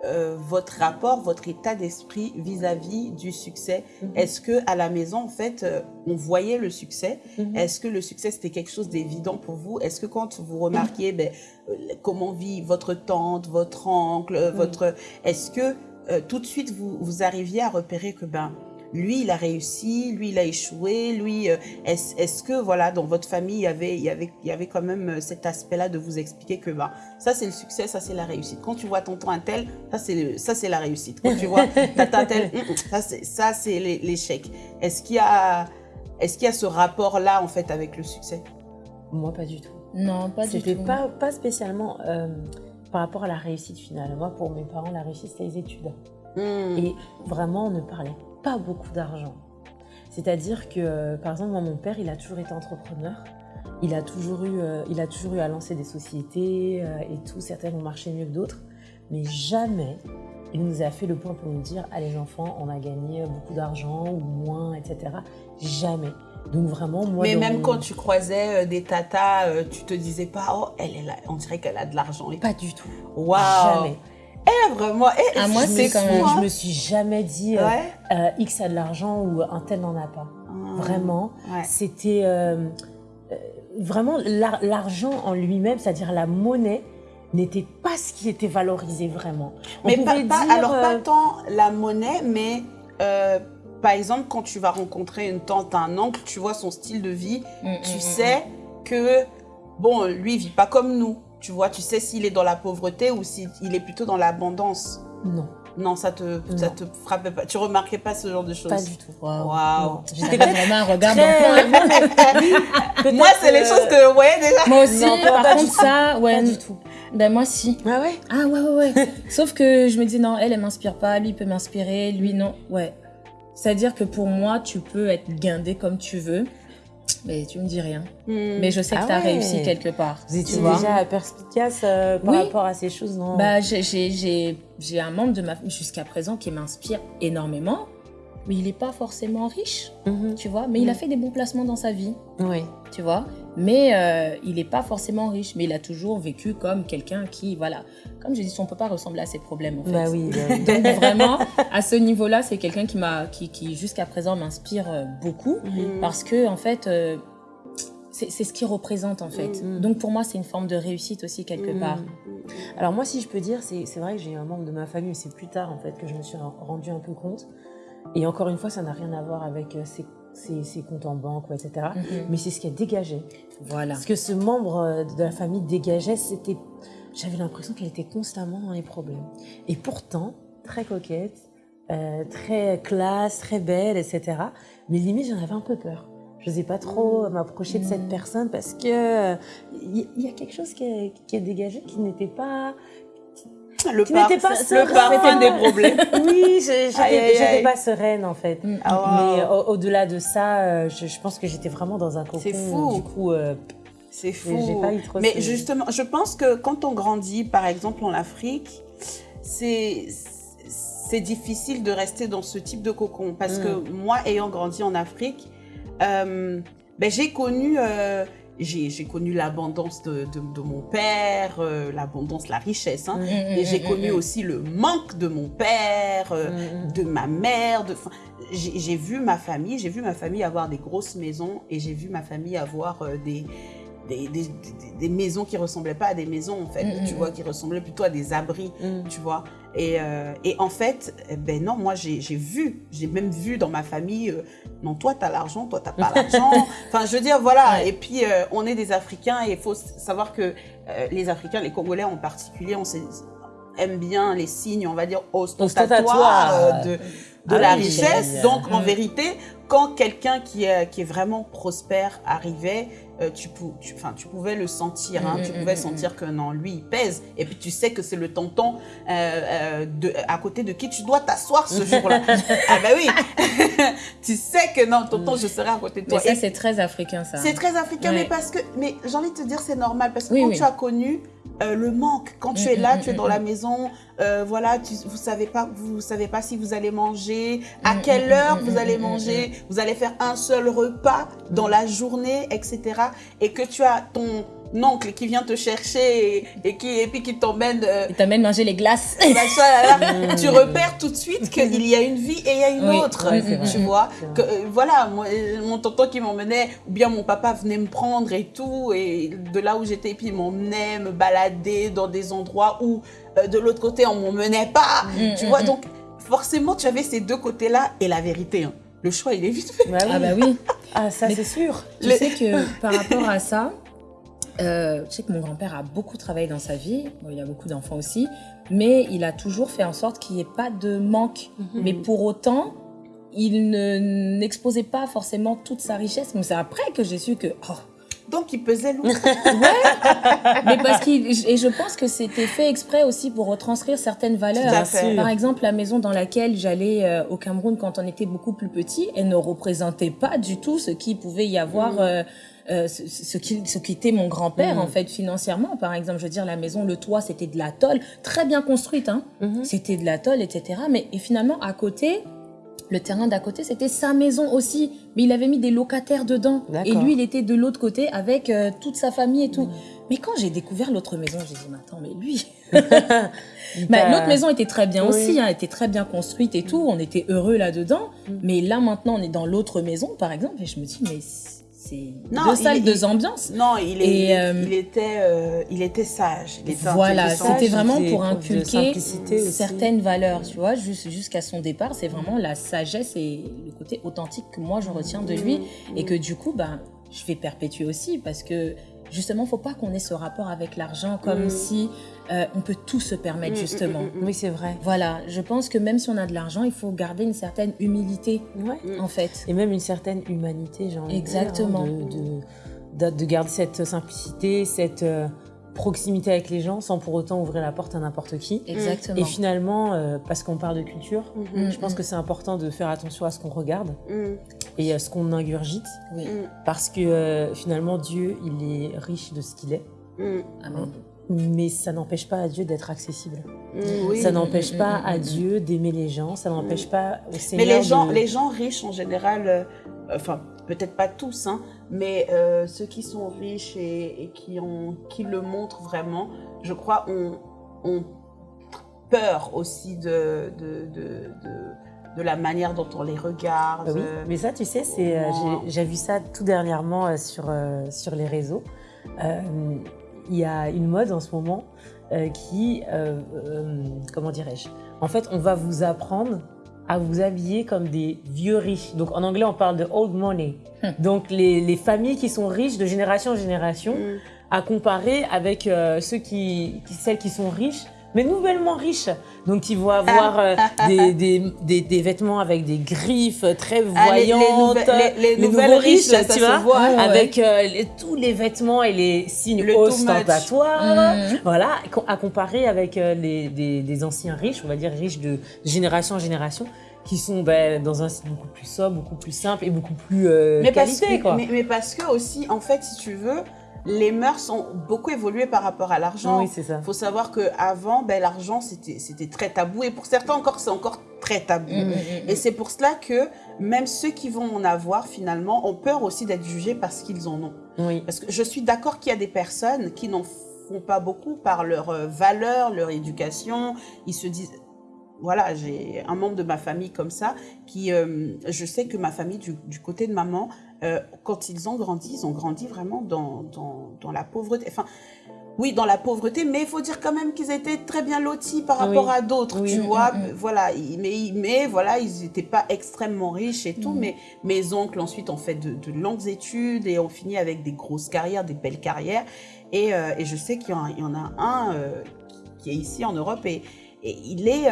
euh, votre rapport, votre état d'esprit vis-à-vis du succès. Mhm. Est-ce que à la maison, en fait, euh, on voyait le succès? Mhm. Est-ce que le succès c'était quelque chose d'évident pour vous? Est-ce que quand vous remarquiez ben, euh, comment vit votre tante, votre oncle, votre, est-ce que tout de suite vous, vous arriviez à repérer que ben lui, il a réussi, lui, il a échoué, lui, euh, est-ce que, voilà, dans votre famille, il y avait, il y avait, il y avait quand même euh, cet aspect-là de vous expliquer que, bah, ça, c'est le succès, ça, c'est la réussite. Quand tu vois tonton un tel, ça, c'est ça, c'est la réussite. Quand tu vois tata un tel, hum, hum, ça, c'est, ça, c'est l'échec. Est-ce qu'il y a, est-ce qu'il y a ce rapport-là, en fait, avec le succès? Moi, pas du tout. Non, pas du tout. C'était pas, pas spécialement euh, par rapport à la réussite finale. Moi, pour mes parents, la réussite, c'était les études. Hmm. Et vraiment, on ne parlait pas beaucoup d'argent. C'est-à-dire que, euh, par exemple, moi, mon père, il a toujours été entrepreneur. Il a toujours eu, euh, il a toujours eu à lancer des sociétés euh, et tout. Certaines ont marché mieux que d'autres. Mais jamais il nous a fait le point pour nous dire Allez, les enfants, on a gagné beaucoup d'argent ou moins, etc. Jamais. Donc, vraiment, moi. Mais même mon- quand tu croisais euh, des tatas, tu te disais pas, oh, elle est là, on dirait qu'elle a de l'argent. Pas du tout. Waouh. Jamais. Eh, vraiment. Eh, Ah, moi, c'est quand même- Je me suis jamais dit euh, Ouais. euh, X a de l'argent ou un tel n'en a pas. Hmm. Vraiment. Ouais. C'était euh, euh, vraiment l'ar- l'argent en lui-même, c'est-à-dire la monnaie, n'était pas ce qui était valorisé vraiment. On Mais pas, dire, alors pas euh, tant la monnaie, mais euh, par exemple, quand tu vas rencontrer une tante, un oncle, tu vois son style de vie, Mm, tu mm, sais que, bon, lui, il vit pas comme nous. Tu vois, tu sais s'il est dans la pauvreté ou s'il est plutôt dans l'abondance. non, Non, ça te, ça te frappait pas. Tu remarquais pas ce genre de choses. pas du tout. Waouh. Non. J'étais vraiment un regard Moi, c'est les choses que, ouais, déjà. Moi aussi, Non, par pas contre, ça, ouais. Pas du tout. Ben, moi, si. Ah ouais? Ah, ouais, ouais, ouais. Sauf que je me dis, non, elle, elle m'inspire pas. Lui, il peut m'inspirer. Lui, non. Ouais. C'est-à-dire que pour moi, tu peux être guindé comme tu veux. Mais tu me dis rien. Hmm. Mais je sais que Ah tu as ouais. réussi quelque part. Vous étiez déjà perspicace euh, par Oui. rapport à ces choses, non? Bah, j'ai- j'ai j'ai- j'ai un membre de ma famille jusqu'à présent qui m'inspire énormément. Mais il n'est pas forcément riche, Mhm. tu vois. Mais il a Mhm. fait des bons placements dans sa vie. Oui. tu vois. Mais euh, il n'est pas forcément riche, mais il a toujours vécu comme quelqu'un qui, voilà, comme je dis, son papa ressemble à ses problèmes en fait. Bah oui. bah oui. Donc vraiment, à ce niveau-là, c'est quelqu'un qui m'a, qui, qui jusqu'à présent m'inspire euh, beaucoup Hmm. parce que en fait, euh, c'est ce qu'il représente en fait. Mhm. Donc pour moi, c'est une forme de réussite aussi quelque Mhm. part. Alors moi, si je peux dire, c'est vrai que j'ai un membre de ma famille, mais c'est plus tard en fait que je me suis rendu un peu compte. Et encore une fois, ça n'a rien à voir avec euh, ses, ses- ses comptes en banque, etc. Mhm. Mais c'est ce qui a dégagé. Voilà. Parce que ce membre euh, de la famille dégageait, c'était, j'avais l'impression qu'elle était constamment dans les problèmes. Et pourtant, très coquette, euh, très classe, très belle, etc. Mais limite, j'en avais un peu peur. Je n'osais pas trop euh, m'approcher de cette Mm. personne parce que euh, il y, y a quelque chose qui est, qui est dégagé qui n'était pas, Le, qui par- n'était pas le parfum des problèmes. Oui, j'étais pas sereine en fait. Mm. Mais au- au-delà de ça, euh, je, je pense que j'étais vraiment dans un cocon. C'est fou. Du coup, euh, C'est fou. pas eu trop Mais justement, je pense que quand on grandit, par exemple en Afrique, c'est c'est difficile de rester dans ce type de cocon parce Mm. que moi, ayant grandi en Afrique, euh, ben, j'ai connu euh, j'ai j'ai connu l'abondance de, de, de mon père, euh, l'abondance, la richesse, hein, Mm. et j'ai connu aussi le manque de mon père. euh, de ma mère, de, enfin, j'ai j'ai vu ma famille, j'ai vu ma famille avoir des grosses maisons et j'ai vu ma famille avoir euh, des, des, des, des- maisons qui ressemblaient pas à des maisons en fait, Mm, tu mm, vois, qui ressemblaient plutôt à des abris, Mm. tu vois. Et, euh, et en fait, eh ben non, moi j'ai j'ai vu, j'ai même vu dans ma famille, euh, non toi t'as l'argent, toi t'as pas l'argent. Enfin je veux dire voilà. Ouais. Et puis euh, on est des Africains et il faut savoir que euh, les Africains, les Congolais en particulier, on aime bien les signes, on va dire, ostentatoires euh, de, de Ah la oui, richesse. Donc, en vérité, quand quelqu'un qui est, qui est vraiment prospère arrivait, euh, tu, pou- tu, tu pouvais le sentir. hein. Mm, tu pouvais mm, sentir que non, lui, il pèse. Et puis, tu sais que c'est le tonton euh, euh, de, à côté de qui tu dois t'asseoir ce jour-là. ah ben oui Tu sais que non, tonton, je serai à côté de Mais toi. ça, c'est très africain, ça. c'est très africain, Ouais. mais parce que, mais j'ai envie de te dire, c'est normal parce que Oui, quand oui. tu as connu euh, le manque, quand tu Mm, es là, mm, tu es mm, dans mm. la maison, euh, voilà, tu, vous savez pas, vous savez pas si vous allez manger, à Mm, quelle mm, heure mm, vous mm, allez mm, manger, vous allez faire un seul repas dans la journée, etc. Et que tu as ton oncle qui vient te chercher et, et qui et puis qui t'emmène. euh, Il t'amène manger les glaces. machin, là, là, tu repères tout de suite qu'il y a une vie et il y a une Oui, autre, oui, tu vois. Que, euh, voilà, moi, euh, mon tonton qui m'emmenait, ou bien mon papa venait me prendre et tout, et de là où j'étais, puis il m'emmenait me balader dans des endroits où euh, de l'autre côté on m'emmenait pas, Mm, tu mm, vois. mm. Donc forcément, tu avais ces deux côtés-là et la vérité. hein, le choix, il est vite fait. Bah oui. Ah bah oui. Ah, ça, c'est sûr. Tu sais que par rapport à ça, euh, je sais que mon grand-père a beaucoup travaillé dans sa vie. Bon, il a beaucoup d'enfants aussi. Mais il a toujours fait en sorte qu'il n'y ait pas de manque. Mhm. Mais pour autant, il ne- n'exposait pas forcément toute sa richesse. Mais c'est après que j'ai su que, oh, Donc, il pesait lourd. Mais parce qu'il, et je pense que c'était fait exprès aussi pour retranscrire certaines valeurs. Par exemple, la maison dans laquelle j'allais euh, au Cameroun quand on était beaucoup plus petit, elle ne représentait pas du tout ce qui pouvait y avoir. Mm. euh, euh, ce, ce qui, ce qui était mon grand-père Mm. en fait financièrement par exemple je veux dire la maison le toit c'était de la tôle très bien construite hein Mhm. c'était de la tôle etc mais et finalement à côté le terrain d'à côté c'était sa maison aussi mais il avait mis des locataires dedans et lui il était de l'autre côté avec euh, toute sa famille et tout Mhm. mais quand j'ai découvert l'autre maison j'ai dit mais attends mais lui bah, l'autre maison était très bien Oui. aussi, hein, était très bien construite et tout, on était heureux là-dedans. Mm. Mais là maintenant, on est dans l'autre maison, par exemple, et je me dis, mais Non, deux il- salles, il- deux ambiances. Non, il, est- Et, il, est- euh, il était, euh, il était sage. Il était Voilà, c'était vraiment pour inculquer aussi. certaines valeurs, tu vois, jus- jusqu'à son départ, c'est vraiment la sagesse et le côté authentique que moi je retiens de lui Mm. et que du coup, ben, je vais perpétuer aussi parce que justement, faut pas qu'on ait ce rapport avec l'argent comme Mm. si euh, on peut tout se permettre Mm, mm, justement. mm, Oui, c'est vrai. Voilà, je pense que même si on a de l'argent, il faut garder une certaine humilité, Ouais. En fait. Et même une certaine humanité, j'ai envie de dire, hein, Exactement. de, de, de, de garder cette simplicité, cette euh, proximité avec les gens sans pour autant ouvrir la porte à n'importe qui. Exactement. Et finalement, euh, parce qu'on parle de culture, je pense que c'est important de faire attention à ce qu'on regarde Mm. et à ce qu'on ingurgite, Oui. Parce que euh, finalement, Dieu, il est riche de ce qu'il est, Mm. Amen. Mais ça n'empêche pas à Dieu d'être accessible. Mm. Oui. Ça n'empêche Mm, pas mm, à Dieu d'aimer les gens, ça n'empêche pas au Mais Seigneur les gens, de... les gens riches en général, euh, enfin peut-être pas tous, hein, mais euh, ceux qui sont riches et, et qui, ont, qui le montrent vraiment, je crois, ont, ont peur aussi de, de, de, de, la manière dont on les regarde. Oui, mais ça, tu sais, c'est, euh, j'ai, vu ça tout dernièrement sur, sur les réseaux. Euh, Il y a une mode en ce moment euh, qui, euh, euh, comment dirais-je? En fait, on va vous apprendre à vous habiller comme des vieux riches. Donc en anglais, on parle de old money. Hmm. Donc les, les familles qui sont riches de génération en génération, Mm. à comparer avec euh, ceux qui, qui- celles qui sont riches, mais nouvellement riches. Donc ils vont avoir euh, des, des, des, des vêtements avec des griffes très Ah, les- les voyantes, les- les nouveaux riches, tu vois, voit. Ouais, ouais. avec euh, tous les vêtements et les signes Le ostentatoires. Mhm. Voilà, à comparer avec euh, les, des, anciens riches, on va dire riches de génération en génération, qui sont ben, dans un style beaucoup plus sobre, beaucoup plus simple et beaucoup plus mais, parce qualité, que, quoi. mais, mais parce que aussi, en fait, si tu veux, les mœurs ont beaucoup évolué par rapport à l'argent. oui, c'est ça. Il faut savoir qu'avant, ben, l'argent, c'était très tabou. Et pour certains encore, c'est encore très tabou. Mm, mm, mm, Et c'est pour cela que même ceux qui vont en avoir, finalement, ont peur aussi d'être jugés parce qu'ils en ont. Oui. Parce que je suis d'accord qu'il y a des personnes qui n'en font pas beaucoup par leur euh, valeur, leur éducation. Ils se disent, voilà, j'ai un membre de ma famille comme ça, qui, euh, je sais que ma famille, du, du côté de maman, euh, quand ils ont grandi, ils ont grandi vraiment dans, dans, dans la pauvreté. Enfin, oui, dans la pauvreté, mais il faut dire quand même qu'ils étaient très bien lotis par Oui. rapport à d'autres, Oui. tu vois. Voilà, mais, mais voilà, ils n'étaient pas extrêmement riches et tout, Mm. mais mes oncles ensuite ont fait de, de longues études et ont fini avec des grosses carrières, des belles carrières. Et, euh, et je sais qu'il y, en a- il y en a un euh, qui, qui est ici en Europe et, et il est...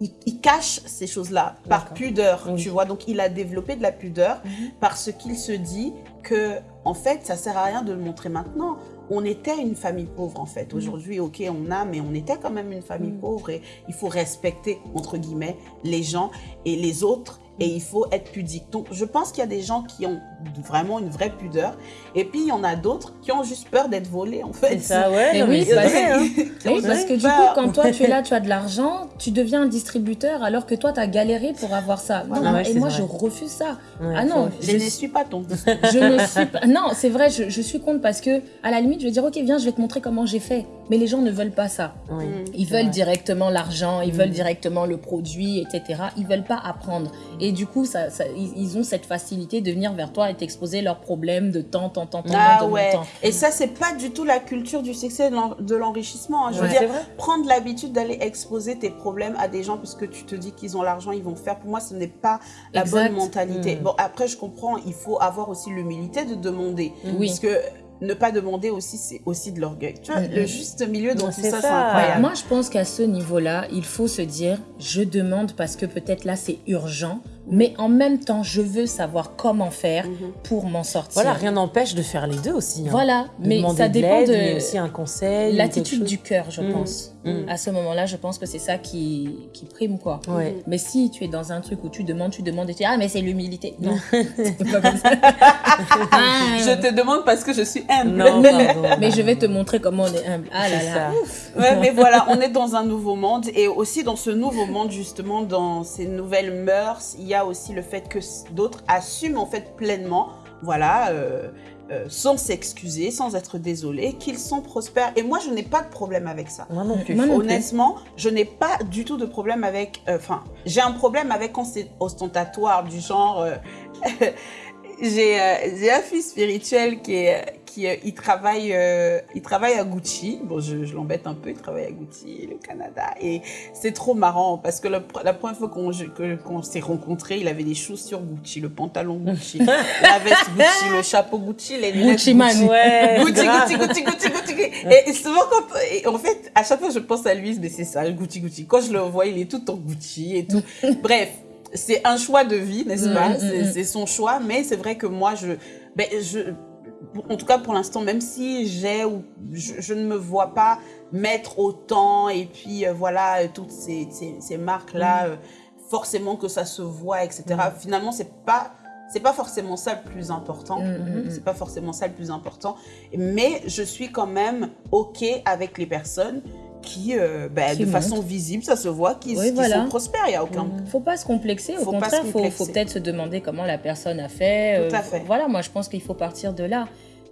il, il cache ces choses-là par pudeur, Oui. tu vois. Donc, il a développé de la pudeur Mhm. parce qu'il se dit que, en fait, ça sert à rien de le montrer maintenant. On était une famille pauvre, en fait. Aujourd'hui, ok, on a, mais on était quand même une famille Mhm. pauvre et il faut respecter, entre guillemets, les gens et les autres et il faut être pudique. Donc, je pense qu'il y a des gens qui ont vraiment une vraie pudeur et puis il y en a d'autres qui ont juste peur d'être volés, en fait. C'est ça, ouais. Mais non, oui, mais parce- vrai, hein. ont Oui, parce que du peur. coup, quand toi tu es là, tu as de l'argent, tu deviens un distributeur alors que toi tu as galéré pour avoir ça. Non, Ah ouais, et moi vrai. je refuse ça. Ouais, ah non, Je je, ne suis pas ton je ne suis pas. Non, c'est vrai, je, je suis contre parce que à la limite, je vais dire ok, viens, je vais te montrer comment j'ai fait. Mais les gens ne veulent pas ça. Oui. Ils veulent vrai. directement l'argent, ils Mm. veulent directement le produit, etc. Ils veulent pas apprendre. Et du coup, ça, ça- ils, ont cette facilité de venir vers toi et t'exposer leurs problèmes de temps, temps, temps, temps, Ah de ouais. temps. Et ça, c'est pas du tout la culture du succès et de l'en- de l'enrichissement. hein. Je veux dire, prendre l'habitude d'aller exposer tes problèmes à des gens puisque tu te dis qu'ils ont l'argent, ils vont faire. Pour moi, ce n'est pas la Exact. bonne mentalité. Mm. Bon, après, je comprends, il faut avoir aussi l'humilité de demander. Oui. Parce que ne pas demander aussi, c'est aussi de l'orgueil. Tu vois, Mm, le mm. juste milieu Non, tout c'est ça, c'est ça. incroyable. Moi, je pense qu'à ce niveau-là, il faut se dire, je demande parce que peut-être là, c'est urgent, mais en même temps, je veux savoir comment faire Mhm. pour m'en sortir. Voilà, rien n'empêche de faire les deux aussi. hein. Voilà, De mais ça dépend de mais aussi un conseil. l'attitude du cœur, je Mm. pense. Mm. À ce moment-là, je pense que c'est ça qui, qui prime, quoi. Ouais. Mais si tu es dans un truc où tu demandes, tu demandes et tu dis Ah, mais c'est l'humilité. Non, c'est pas comme ça. Ah, Je te demande parce que je suis humble. Non, pardon. Mais je vais te montrer comment on est humble. Ah là C'est là. Ouais, mais voilà, on est dans un nouveau monde et aussi dans ce nouveau monde, justement, dans ces nouvelles mœurs, il y a aussi le fait que d'autres assument en fait pleinement, voilà, euh, euh, sans s'excuser, sans être désolés, qu'ils sont prospères. Et moi, je n'ai pas de problème avec ça. Moi non plus. Moi non plus. Honnêtement, je n'ai pas du tout de problème avec. euh, Enfin, j'ai un problème avec quand c'est ostentatoire, du genre. euh, j'ai euh, j'ai un fils spirituel qui est qui euh, il travaille euh, il travaille à Gucci bon je, je l'embête un peu il travaille à Gucci le Canada et c'est trop marrant parce que la, pr- la première fois qu'on s'est rencontrés il avait des chaussures Gucci le pantalon Gucci la veste Gucci le chapeau Gucci les lunettes Gucci man. Ouais, Gucci. Gucci, Gucci, Gucci, Gucci, Gucci. Et, et souvent, quand, et en fait, à chaque fois, je pense à lui, mais c'est ça, Gucci, Gucci. Quand je le vois, il est tout en Gucci et tout. Bref, c'est un choix de vie, n'est-ce Mm, pas? mm, C'est mm. c'est son choix, mais c'est vrai que moi, je, ben, je, en tout cas pour l'instant, même si j'ai ou je, je ne me vois pas mettre autant et puis euh, voilà euh, toutes ces, ces, ces marques là, Mm. forcément que ça se voit, etc. Finalement, c'est pas c'est pas forcément ça le plus important. Mm, mm, mm. C'est pas forcément ça le plus important. Mais je suis quand même OK avec les personnes qui, euh, ben, Qui de façon visible, ça se voit, qui, Oui, qui voilà. sont prospères. Il n'y a aucun. Faut pas se complexer, au Faut contraire, se faut, faut peut-être se demander comment la personne a fait. Tout à fait. Voilà, moi je pense qu'il faut partir de là.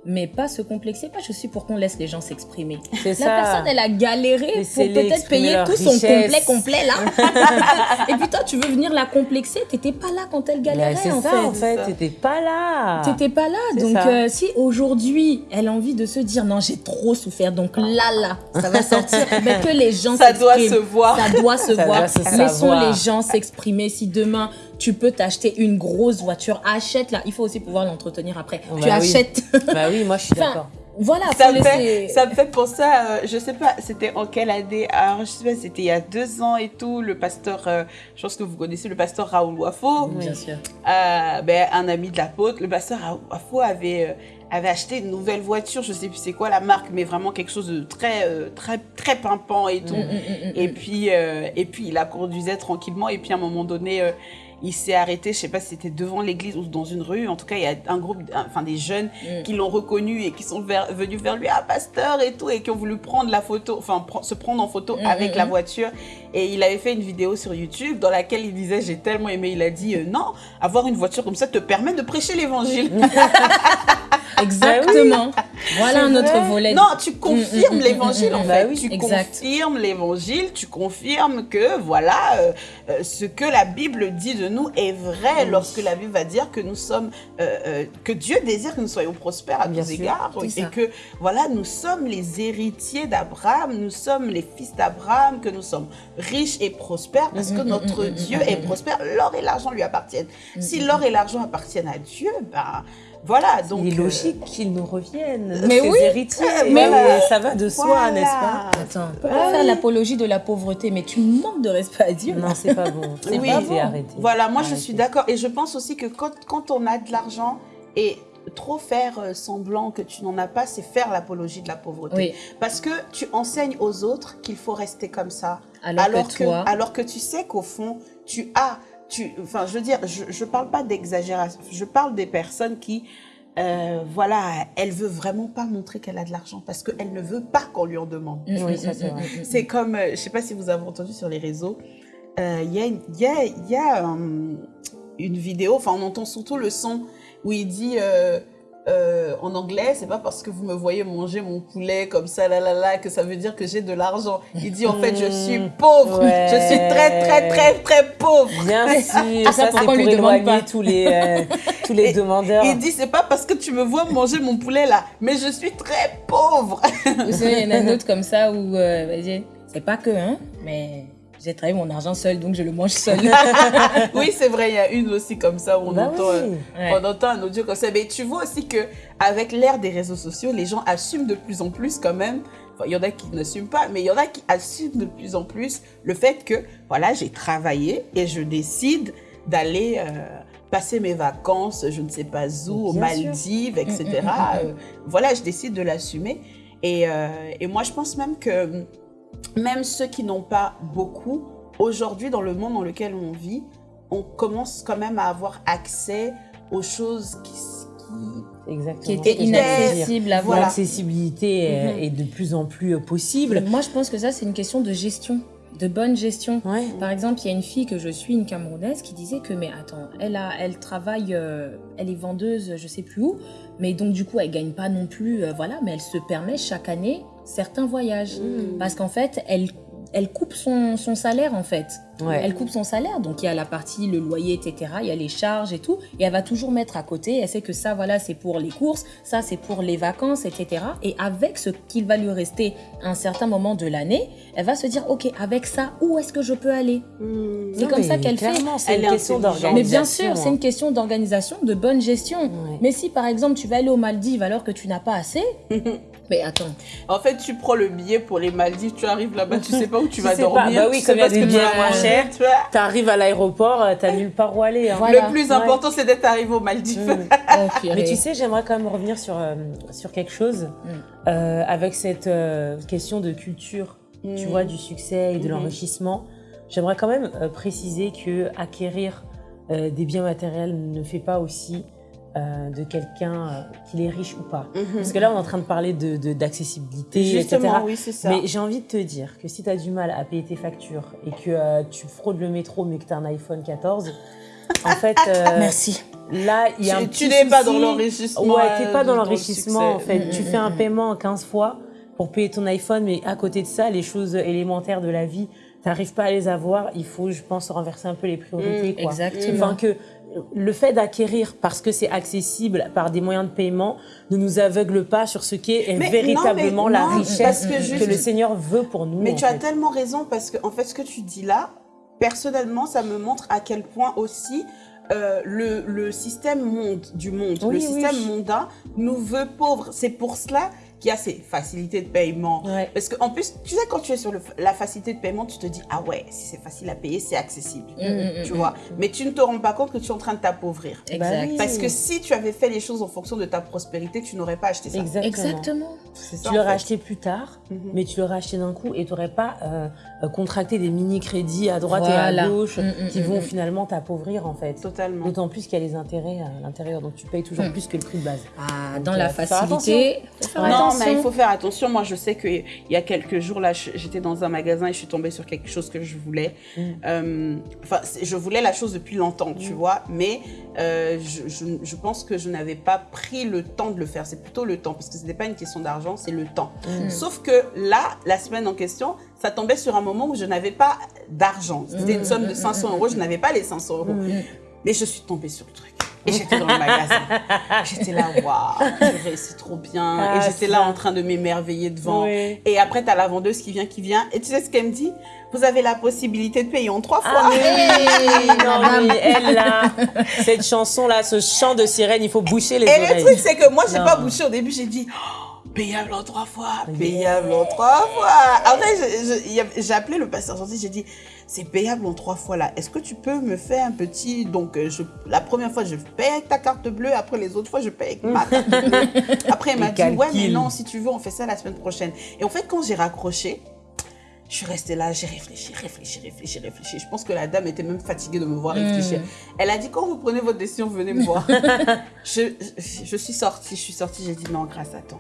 Mais pas se complexer, pas je suis pour qu'on laisse les gens s'exprimer. C'est La ça. personne, elle a galéré pour Laissez-les peut-être payer tout son complet complet là. Et puis toi, tu veux venir la complexer, t'étais pas là quand elle galérait c'est en ça, fait. en fait. T'étais pas là. T'étais pas là, donc euh, si aujourd'hui elle a envie de se dire non j'ai trop souffert, donc là là ça va sortir, mais que les gens Ça doit se s'expriment. voir. Ça doit se Ça voir. doit se Laissons savoir. les gens s'exprimer. Si demain tu peux t'acheter une grosse voiture, achète-la. Il faut aussi pouvoir l'entretenir après. Bah tu oui. achètes. Bah oui, moi je suis d'accord. voilà, Ça me, fait, ça me fait penser à, euh, je sais pas, c'était en quelle année? Alors, je sais pas, c'était il y a deux ans et tout, le pasteur, euh, je pense que vous connaissez le pasteur Raoul Wafo, Bien sûr. euh, ben, un ami de l'apôtre, le pasteur Raoul Wafo avait, euh, avait acheté une nouvelle voiture, je sais plus c'est quoi la marque, mais vraiment quelque chose de très, euh, très, très pimpant et tout. Mm, mm, mm. Et puis, euh, et puis, il la conduisait tranquillement. Et puis, à un moment donné, euh, il s'est arrêté, je sais pas si c'était devant l'église ou dans une rue. En tout cas, il y a un groupe, enfin des jeunes Mm. qui l'ont reconnu et qui sont vers- venus vers lui, ah pasteur et tout, et qui ont voulu prendre la photo, enfin se prendre en photo Mm, avec mm, la voiture. Et il avait fait une vidéo sur YouTube dans laquelle il disait, j'ai tellement aimé, il a dit, euh, non, avoir une voiture comme ça te permet de prêcher l'évangile. Exactement. Voilà C'est un autre vrai. volet. Non, tu confirmes l'évangile en fait. bah oui, tu exact. confirmes l'évangile, tu confirmes que voilà, euh, euh, ce que la Bible dit de nous est vrai Oui. lorsque la Bible va dire que nous sommes, euh, euh, que Dieu désire que nous soyons prospères à Bien tous sûr, égards et ça. que voilà, nous sommes les héritiers d'Abraham, nous sommes les fils d'Abraham, que nous sommes riches et prospères parce que Mm, mm, notre mm, mm, Dieu est prospère. L'or et l'argent lui appartiennent. Si l'or et l'argent appartiennent à Dieu, ben voilà. Donc Il est euh, logique qu'ils nous reviennent. Mais ces oui. héritiers. Mais Voilà, Ça va de soi, voilà. n'est-ce pas Attends, on peut pas faire l'apologie de la pauvreté, mais tu manques de respect à Dieu. Non, c'est pas bon. C'est Oui, pas arrêtez, bon. arrêtez. Voilà, moi je suis d'accord. Et je pense aussi que quand, quand on a de l'argent et trop faire euh, semblant que tu n'en as pas, c'est faire l'apologie de la pauvreté. Oui, Parce que tu enseignes aux autres qu'il faut rester comme ça. alors, que toi, alors que tu sais qu'au fond, tu as... Tu, enfin, je veux dire, je ne parle pas d'exagération. Je parle des personnes qui... euh, voilà, elle veut vraiment pas montrer qu'elle a de l'argent parce qu'elle ne veut pas qu'on lui en demande. Mm, Oui, mm, ça, c'est mm, vrai. mm, mm, C'est comme, euh, je sais pas si vous avez entendu sur les réseaux, euh, il y a, une- il y a, il y a euh, une vidéo, enfin on entend surtout le son où il dit euh, en anglais, c'est pas parce que vous me voyez manger mon poulet comme ça, là, là, là, que ça veut dire que j'ai de l'argent. Il dit en fait je suis pauvre, Ouais. je suis très, très, très, très pauvre. Bien sûr, ça, ça, c'est pour lui demande éloigner pas tous les, euh, tous les Et- demandeurs. Il dit c'est pas parce que tu me vois manger mon poulet là, mais je suis très pauvre. Vous savez, il y en a une autre comme ça où, euh, vas-y, c'est pas que, hein, mais j'ai travaillé mon argent seul, donc je le mange seul. oui, c'est vrai, il y a une aussi comme ça où on Bah entend. euh, oui. Ouais. On entend un audio comme ça. Mais tu vois aussi que avec l'ère des réseaux sociaux, les gens assument de plus en plus quand même. Enfin, il y en a qui n'assument pas, mais il y en a qui assument de plus en plus le fait que, voilà, j'ai travaillé et je décide d'aller euh, passer mes vacances, je ne sais pas où, aux Bien sûr. Maldives, etc. Mm, mm, mm. Euh, voilà, je décide de l'assumer. Et, euh, et moi, je pense même que même ceux qui n'ont pas beaucoup, aujourd'hui, dans le monde dans lequel on vit, on commence quand même à avoir accès aux choses qui... qui- Exactement. Qui était inaccessible à Voilà. voir. L'accessibilité est- Mhm. est de plus en plus euh, possible. Moi, je pense que ça, c'est une question de gestion, de bonne gestion. Ouais. Par exemple, il y a une fille que je suis, une Camerounaise, qui disait que, mais attends, elle, a, elle travaille, euh, elle est vendeuse, je sais plus où, mais donc du coup, elle gagne pas non plus, euh, voilà, mais elle se permet chaque année certains voyages. Mm. Parce qu'en fait, elle, elle coupe son, son salaire, en fait. Ouais. Elle coupe son salaire, donc il y a la partie, le loyer, etc., il y a les charges et tout, et elle va toujours mettre à côté, elle sait que ça, voilà, c'est pour les courses, ça, c'est pour les vacances, etc. Et avec ce qu'il va lui rester à un certain moment de l'année, elle va se dire, ok, avec ça, où est-ce que je peux aller? Mm. C'est comme ça qu'elle fait. C'est une est question d'organisation. Mais bien sûr, c'est une question d'organisation, de bonne gestion. Ouais. Mais si par exemple tu vas aller aux Maldives alors que tu n'as pas assez, mais attends, En fait, tu prends le billet pour les Maldives, tu arrives là-bas, tu sais pas où tu Tu vas sais dormir. pas. Bah oui, tu comme sais il y a des billets moins chers. tu vois. T'arrives à l'aéroport, euh, t'as nulle part où aller. hein. Voilà. Le plus Ouais. important, c'est d'être arrivé aux Maldives. Mm. oh. Mais tu sais, j'aimerais quand même revenir sur, euh, sur quelque chose Mm. euh, avec cette euh, question de culture, tu Mm. vois, du succès et de l'enrichissement. J'aimerais quand même euh, préciser que acquérir euh, des biens matériels ne fait pas aussi euh, de quelqu'un euh, qu'il est riche ou pas. Mhm. Parce que là, on est en train de parler de de- d'accessibilité, etc. Justement, oui, c'est ça. Mais j'ai envie de te dire que si tu as du mal à payer tes factures et que euh, tu fraudes le métro mais que tu as un iPhone 14, en fait, euh, Merci. là, il y a un tu petit tu n'es pas dans l'enrichissement. Ouais, t'es euh, pas dans le l'enrichissement en fait. Mm, Tu mm, fais un mm. paiement 15 fois pour payer ton iPhone, mais à côté de ça, les choses élémentaires de la vie, t'arrives pas à les avoir. Il faut, je pense, renverser un peu les priorités. Mm, quoi. Exactement. Enfin, que le fait d'acquérir parce que c'est accessible par des moyens de paiement ne nous aveugle pas sur ce qu'est Mais non, véritablement la non, richesse que le Seigneur veut pour nous. Mais tu as tellement raison parce que en fait ce que tu dis là, personnellement, ça me montre à quel point aussi euh, le, le système monde du monde, Oui, le oui. système mondain nous veut pauvres. C'est pour cela qu'il y a ces facilités de paiement. Ouais. Parce qu'en plus, tu sais, quand tu es sur le- la facilité de paiement, tu te dis, ah ouais, si c'est facile à payer, c'est accessible. Mm, mm, tu mm, vois. Mais tu ne te rends pas compte que tu es en train de t'appauvrir. Exact. Bah. Parce que si tu avais fait les choses en fonction de ta prospérité, tu n'aurais pas acheté ça. Exactement. Exactement. C'est ça, Tu l'aurais acheté plus tard, Mhm. mais tu l'aurais acheté d'un coup et tu n'aurais pas euh, contracté des mini-crédits à droite et à gauche qui vont finalement t'appauvrir en fait. Totalement. D'autant plus qu'il y a les intérêts à l'intérieur, donc tu payes toujours plus que le prix de base. Ah, Donc, dans la faut faire facilité, faut faire attention. mais il faut faire attention. Moi, je sais qu'il y a quelques jours, là, j'étais dans un magasin et je suis tombée sur quelque chose que je voulais. Mm. Euh, Enfin, je voulais la chose depuis longtemps, tu Mm. vois, mais euh, je, je- je pense que je n'avais pas pris le temps de le faire. C'est plutôt le temps, parce que ce n'était pas une question d'argent, c'est le temps. Mm. Sauf que là, la semaine en question, ça tombait sur un moment où je n'avais pas d'argent. C'était une Mm, somme de mm, 500 mm, euros, je n'avais pas les 500 euros. Mm. Mais je suis tombée sur le truc. Et j'étais dans le magasin. J'étais là, waouh, purée, c'est trop bien. Ah, et j'étais là en train de m'émerveiller devant. Oui. Et après, tu as la vendeuse qui vient, qui vient. Et tu sais ce qu'elle me dit? Vous avez la possibilité de payer en trois fois. Ah mais Hey, non mais elle là, cette chanson là, ce chant de sirène, il faut boucher les et le oreilles. truc, c'est que moi, j'ai pas bouché au début. J'ai dit Oh, Payable en trois fois, Yeah. payable en trois fois. Après, j'ai appelé le pasteur gentil, j'ai dit, c'est payable en trois fois là. Est-ce que tu peux me faire un petit... Donc, euh, je, la première fois, je paye avec ta carte bleue. Après, les autres fois, je paye avec ma carte bleue. Après, il m'a dit, ouais, mais non, si tu veux, on fait ça la semaine prochaine. Et en fait, quand j'ai raccroché, je suis restée là, j'ai réfléchi, réfléchi, réfléchi, réfléchi. Je pense que la dame était même fatiguée de me voir réfléchir. Elle a dit, quand vous prenez votre décision, venez me voir. je, je, je suis sortie, je suis sortie, j'ai dit, non, grâce à toi.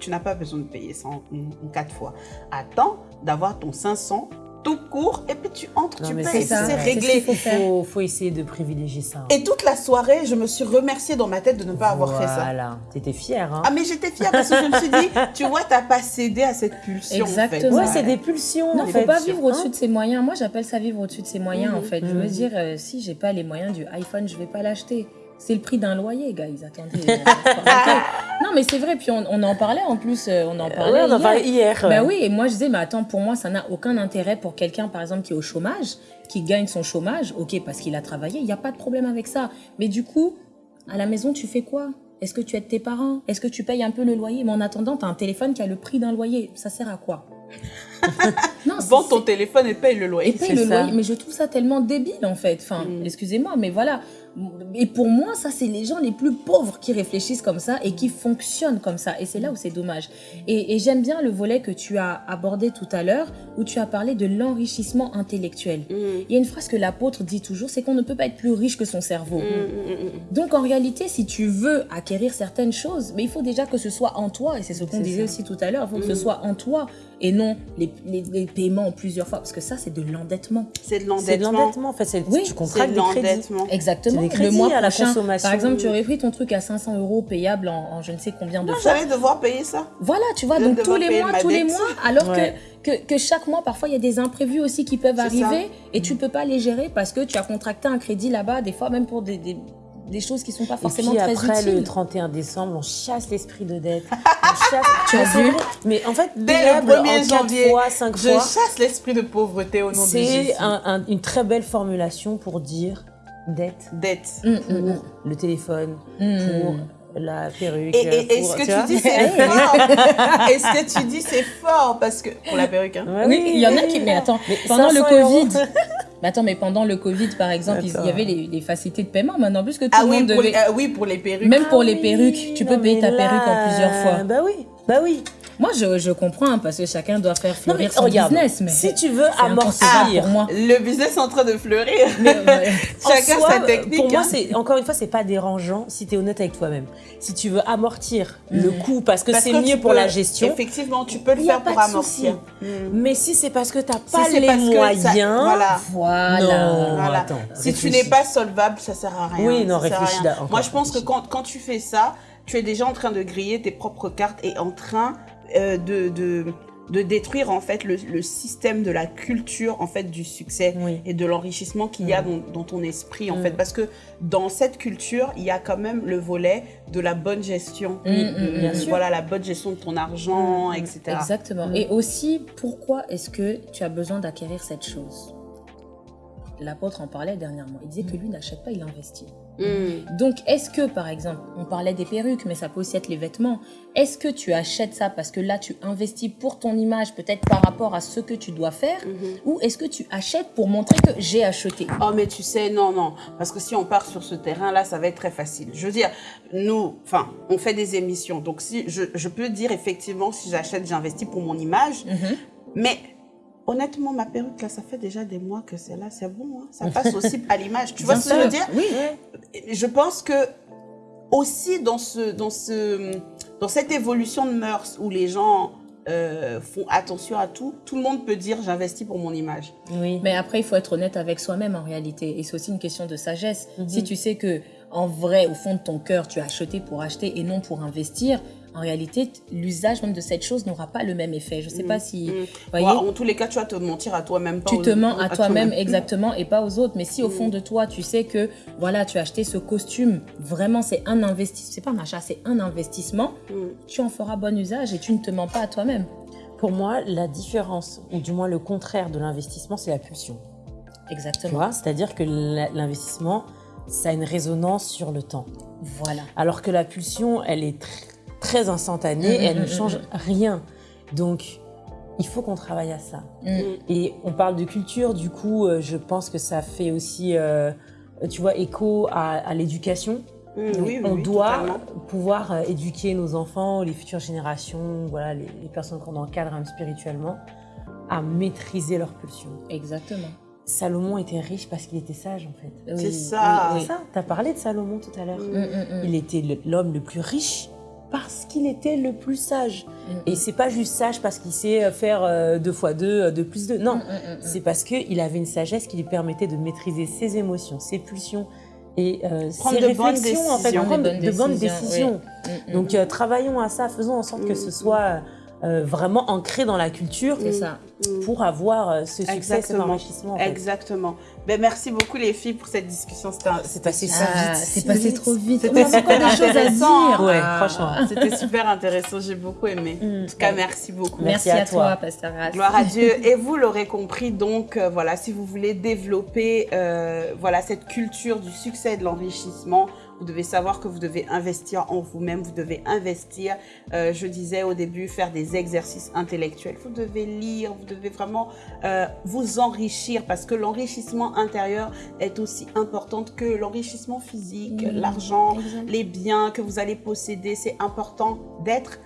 Tu n'as pas besoin de payer ça en, en- en quatre fois. Attends d'avoir ton 500 tout court et puis tu entres, Non, tu payes, c'est réglé. faut Il faut, faut essayer de privilégier ça. hein. Et toute la soirée, je me suis remerciée dans ma tête de ne pas avoir fait ça. Voilà, t'étais fière hein. Ah mais j'étais fière parce que je me suis dit, tu vois, t'as pas cédé à cette pulsion. Exactement. En Ouais, c'est des pulsions. Non, en faut fait. pas vivre Hein au-dessus de ses moyens. Moi, j'appelle ça vivre au-dessus de ses moyens, en fait. Je veux dire, euh, si j'ai pas les moyens du iPhone, je vais pas l'acheter. C'est le prix d'un loyer, guys. Attendez. non, mais c'est vrai. Puis on, on en parlait en plus. euh, On en parlait. Ouais, on en hier. parlait hier. Bah oui, et moi je disais, mais attends, pour moi, ça n'a aucun intérêt pour quelqu'un, par exemple, qui est au chômage, qui gagne son chômage, ok, parce qu'il a travaillé, il n'y a pas de problème avec ça. Mais du coup, à la maison, tu fais quoi? Est-ce que tu aides tes parents? Est-ce que tu payes un peu le loyer? Mais en attendant, tu as un téléphone qui a le prix d'un loyer. Ça sert à quoi? non, Vends ton téléphone et paye le loyer. Et paye le ça. loyer. Mais je trouve ça tellement débile, en fait. Enfin, Mm. excusez-moi, mais voilà. Et pour moi, ça, c'est les gens les plus pauvres qui réfléchissent comme ça et qui fonctionnent comme ça. Et c'est là où c'est dommage. Et, et j'aime bien le volet que tu as abordé tout à l'heure, où tu as parlé de l'enrichissement intellectuel. Mm. Il y a une phrase que l'apôtre dit toujours, c'est qu'on ne peut pas être plus riche que son cerveau. Mm, Donc en réalité, si tu veux acquérir certaines choses, mais il faut déjà que ce soit en toi, et c'est ce qu'on disait ça. aussi tout à l'heure, il faut que ce soit en toi et non les, les, les paiements en plusieurs fois, parce que ça c'est de l'endettement. C'est de C'est de l'endettement. l'endettement, en fait. C'est Oui, tu contractes de des crédits. l'endettement. Exactement. Des crédits le mois à la consommation. par exemple, tu aurais pris ton truc à 500 euros payable en, en je ne sais combien de Moi, fois. j'allais devoir payer ça. Voilà, tu vois, donc tous les mois, tous les mois, alors Ouais. que, que, que chaque mois, parfois, il y a des imprévus aussi qui peuvent arriver et tu peux pas les gérer parce que tu as contracté un crédit là-bas, des fois même pour des, des, des choses qui sont pas Et forcément puis très après utiles. le 31 décembre, on chasse l'esprit de dette. On chasse. Tu as vu. Mais en fait, Dès le payable 1er en quatre janvier, fois, cinq Je fois, chasse l'esprit de pauvreté au nom de Jésus. c'est un- un- une très belle formulation pour dire dette Dette. Pour mm, mm. le téléphone, Mm. pour la perruque. Et, et- et pour- ce que tu tu dis, c'est fort. Et ce que tu dis, c'est fort parce que pour la perruque. hein. Ouais, Oui, il y en a qui. Mais attends, Mais pendant le 500 euros. Covid. Mais attends, mais pendant le Covid, par exemple, il y avait les, les facilités de paiement maintenant, plus que tout Ah le oui monde pour, devait. les, ah oui, pour les perruques. Même pour Ah les perruques, tu non, peux payer ta là, perruque en plusieurs fois. Bah oui, bah oui. Moi, je, je comprends hein, parce que chacun doit faire Non mais fleurir son regarde, business. Mais si tu veux amortir pour moi. Le business en train de fleurir. Mais, Chacun soi, sa technique. Pour moi, hein. c'est encore une fois, c'est pas dérangeant si tu es honnête avec toi-même. Si tu veux amortir le Mhm. coût parce que c'est mieux pour peux- la gestion. Effectivement, tu peux le faire pour amortir. Mm. Mais si c'est parce que tu n'as pas les ça- moyens, voilà. voilà. Non. Voilà. attends, si tu n'es pas solvable, ça sert à rien. Oui, non, Ça sert à réfléchis Moi, je pense que quand tu fais ça, tu es déjà en train de griller tes propres cartes et en train euh, de, de, de détruire en fait le, le système de la culture en fait du succès Oui. et de l'enrichissement qu'il y a Mm. dans, dans ton esprit en Mm. fait parce que dans cette culture il y a quand même le volet de la bonne gestion Mm, bien sûr. voilà la bonne gestion de ton argent etc Exactement. Et aussi, pourquoi est-ce que tu as besoin d'acquérir cette chose? L'apôtre en parlait dernièrement. Il disait que lui n'achète pas, il investit. Mm. Donc, est-ce que, par exemple, on parlait des perruques, mais ça peut aussi être les vêtements. Est-ce que tu achètes ça parce que là, tu investis pour ton image, peut-être par rapport à ce que tu dois faire, Mhm. ou est-ce que tu achètes pour montrer que j'ai acheté? Oh mais tu sais, non, non, parce que si on part sur ce terrain-là, ça va être très facile. Je veux dire, nous, enfin, on fait des émissions, donc si je, je peux dire effectivement, si j'achète, j'investis pour mon image, Mhm. mais honnêtement, ma perruque, là, ça fait déjà des mois que c'est là, c'est bon, hein, ça passe aussi à l'image. Tu vois Bien ce que je veux dire? Oui. Je pense que aussi dans, ce, dans, ce, dans cette évolution de mœurs où les gens euh, font attention à tout, tout le monde peut dire j'investis pour mon image. Oui. Mais après, il faut être honnête avec soi-même en réalité. Et c'est aussi une question de sagesse. Mhm. Si tu sais que, en vrai, au fond de ton cœur, tu as acheté pour acheter et non pour investir, en réalité, l'usage même de cette chose n'aura pas le même effet. Je sais pas si, Mm. vous voyez, Ouais, en tous les cas, tu vas te mentir à toi-même. tu aux- te mens à à toi-même toi-même. exactement et pas aux autres. Mais si au Mm. fond de toi, tu sais que, voilà, tu as acheté ce costume, vraiment, c'est un investissement, c'est pas un achat, c'est un investissement, Mm. tu en feras bon usage et tu ne te mens pas à toi-même. Pour moi, la différence, ou du moins le contraire de l'investissement, c'est la pulsion. Tu Exactement. vois C'est-à-dire que l'investissement, ça a une résonance sur le temps. Voilà. Alors que la pulsion, elle est tr- très instantanée Mm, et elle mm, ne mm, change rien. Donc, il faut qu'on travaille à ça. Et on parle de culture, du coup, euh, je pense que ça fait aussi, euh, tu vois, écho à, à l'éducation. Oui, oui, on oui, doit totalement. pouvoir euh, éduquer nos enfants, les futures générations, voilà, les, les personnes qu'on encadre même spirituellement, à maîtriser leur pulsion. Exactement. Salomon était riche parce qu'il était sage, en fait. C'est ça. oui, oui. C'est ça, t'as parlé de Salomon tout à l'heure. Mm. Mm, mm, mm. Il était l'homme le plus riche parce qu'il était le plus sage. Mm, Et c'est pas juste sage parce qu'il sait euh, faire euh, deux fois deux, euh, deux plus deux. Non, Mm, mm, c'est parce qu'il avait une sagesse qui lui permettait de maîtriser ses émotions, ses pulsions et euh, Prendre ses de bonnes réflexions, en fait, décisions. prendre De bonnes de bonnes décisions, décisions. Donc euh, travaillons à ça, faisons en sorte que ce soit euh, vraiment ancré dans la culture c'est ça. Mm. pour avoir euh, ce succès, cet Exactement. enrichissement. en fait. Exactement. Ben, merci beaucoup les filles pour cette discussion. C'est passé si Ah, vite. c'est passé vite. trop vite. C'était On a encore des choses à intéressant. dire. Ouais, Ah. franchement. C'était super intéressant. J'ai beaucoup aimé. Mm. En tout cas, merci beaucoup. Merci, Merci à à, toi, toi. Pasteur Rass. Gloire à Dieu. Et vous l'aurez compris, donc euh, voilà, si vous voulez développer euh, voilà cette culture du succès et de l'enrichissement, Vous devez savoir que vous devez investir en vous-même, vous devez investir, euh, je disais au début, faire des exercices intellectuels. Vous devez lire, vous devez vraiment euh, vous enrichir parce que l'enrichissement intérieur est aussi important que l'enrichissement physique, l'argent, les biens que vous allez posséder. C'est important d'être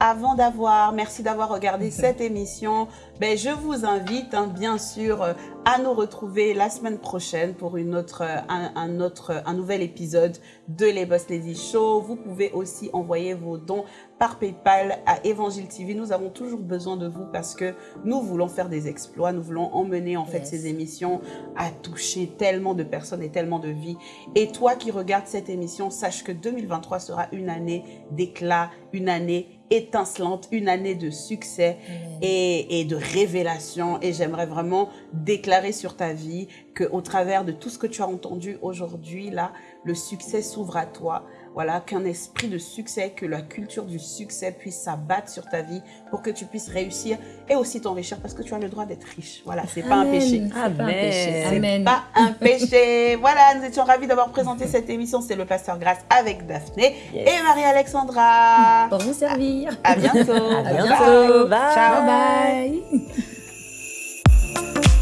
avant d'avoir. Merci d'avoir regardé cette émission. Ben, je vous invite, hein, bien sûr, euh, à nous retrouver la semaine prochaine pour une autre, euh, un, un autre, un nouvel épisode de Les Boss Lady Show. Vous pouvez aussi envoyer vos dons par PayPal à Évangile TV. Nous avons toujours besoin de vous parce que nous voulons faire des exploits. Nous voulons emmener, en fait, ces émissions à toucher tellement de personnes et tellement de vies. Et toi qui regardes cette émission, sache que 2023 sera une année d'éclat, une année étincelante, une année de succès et, et de révélation. Et j'aimerais vraiment déclarer sur ta vie que au travers de tout ce que tu as entendu aujourd'hui, là, le succès s'ouvre à toi. Voilà, qu'un esprit de succès, que la culture du succès puisse s'abattre sur ta vie pour que tu puisses réussir et aussi t'enrichir parce que tu as le droit d'être riche. Voilà, c'est pas un péché. C'est pas un Amen. péché. C'est. Pas un péché. Voilà, nous étions ravis d'avoir présenté cette émission. C'est le Pasteur Grâce avec Daphné Yes. et Marie-Alexandra. Pour vous servir. À bientôt. À bientôt. bye. Bye. Ciao. Bye bye.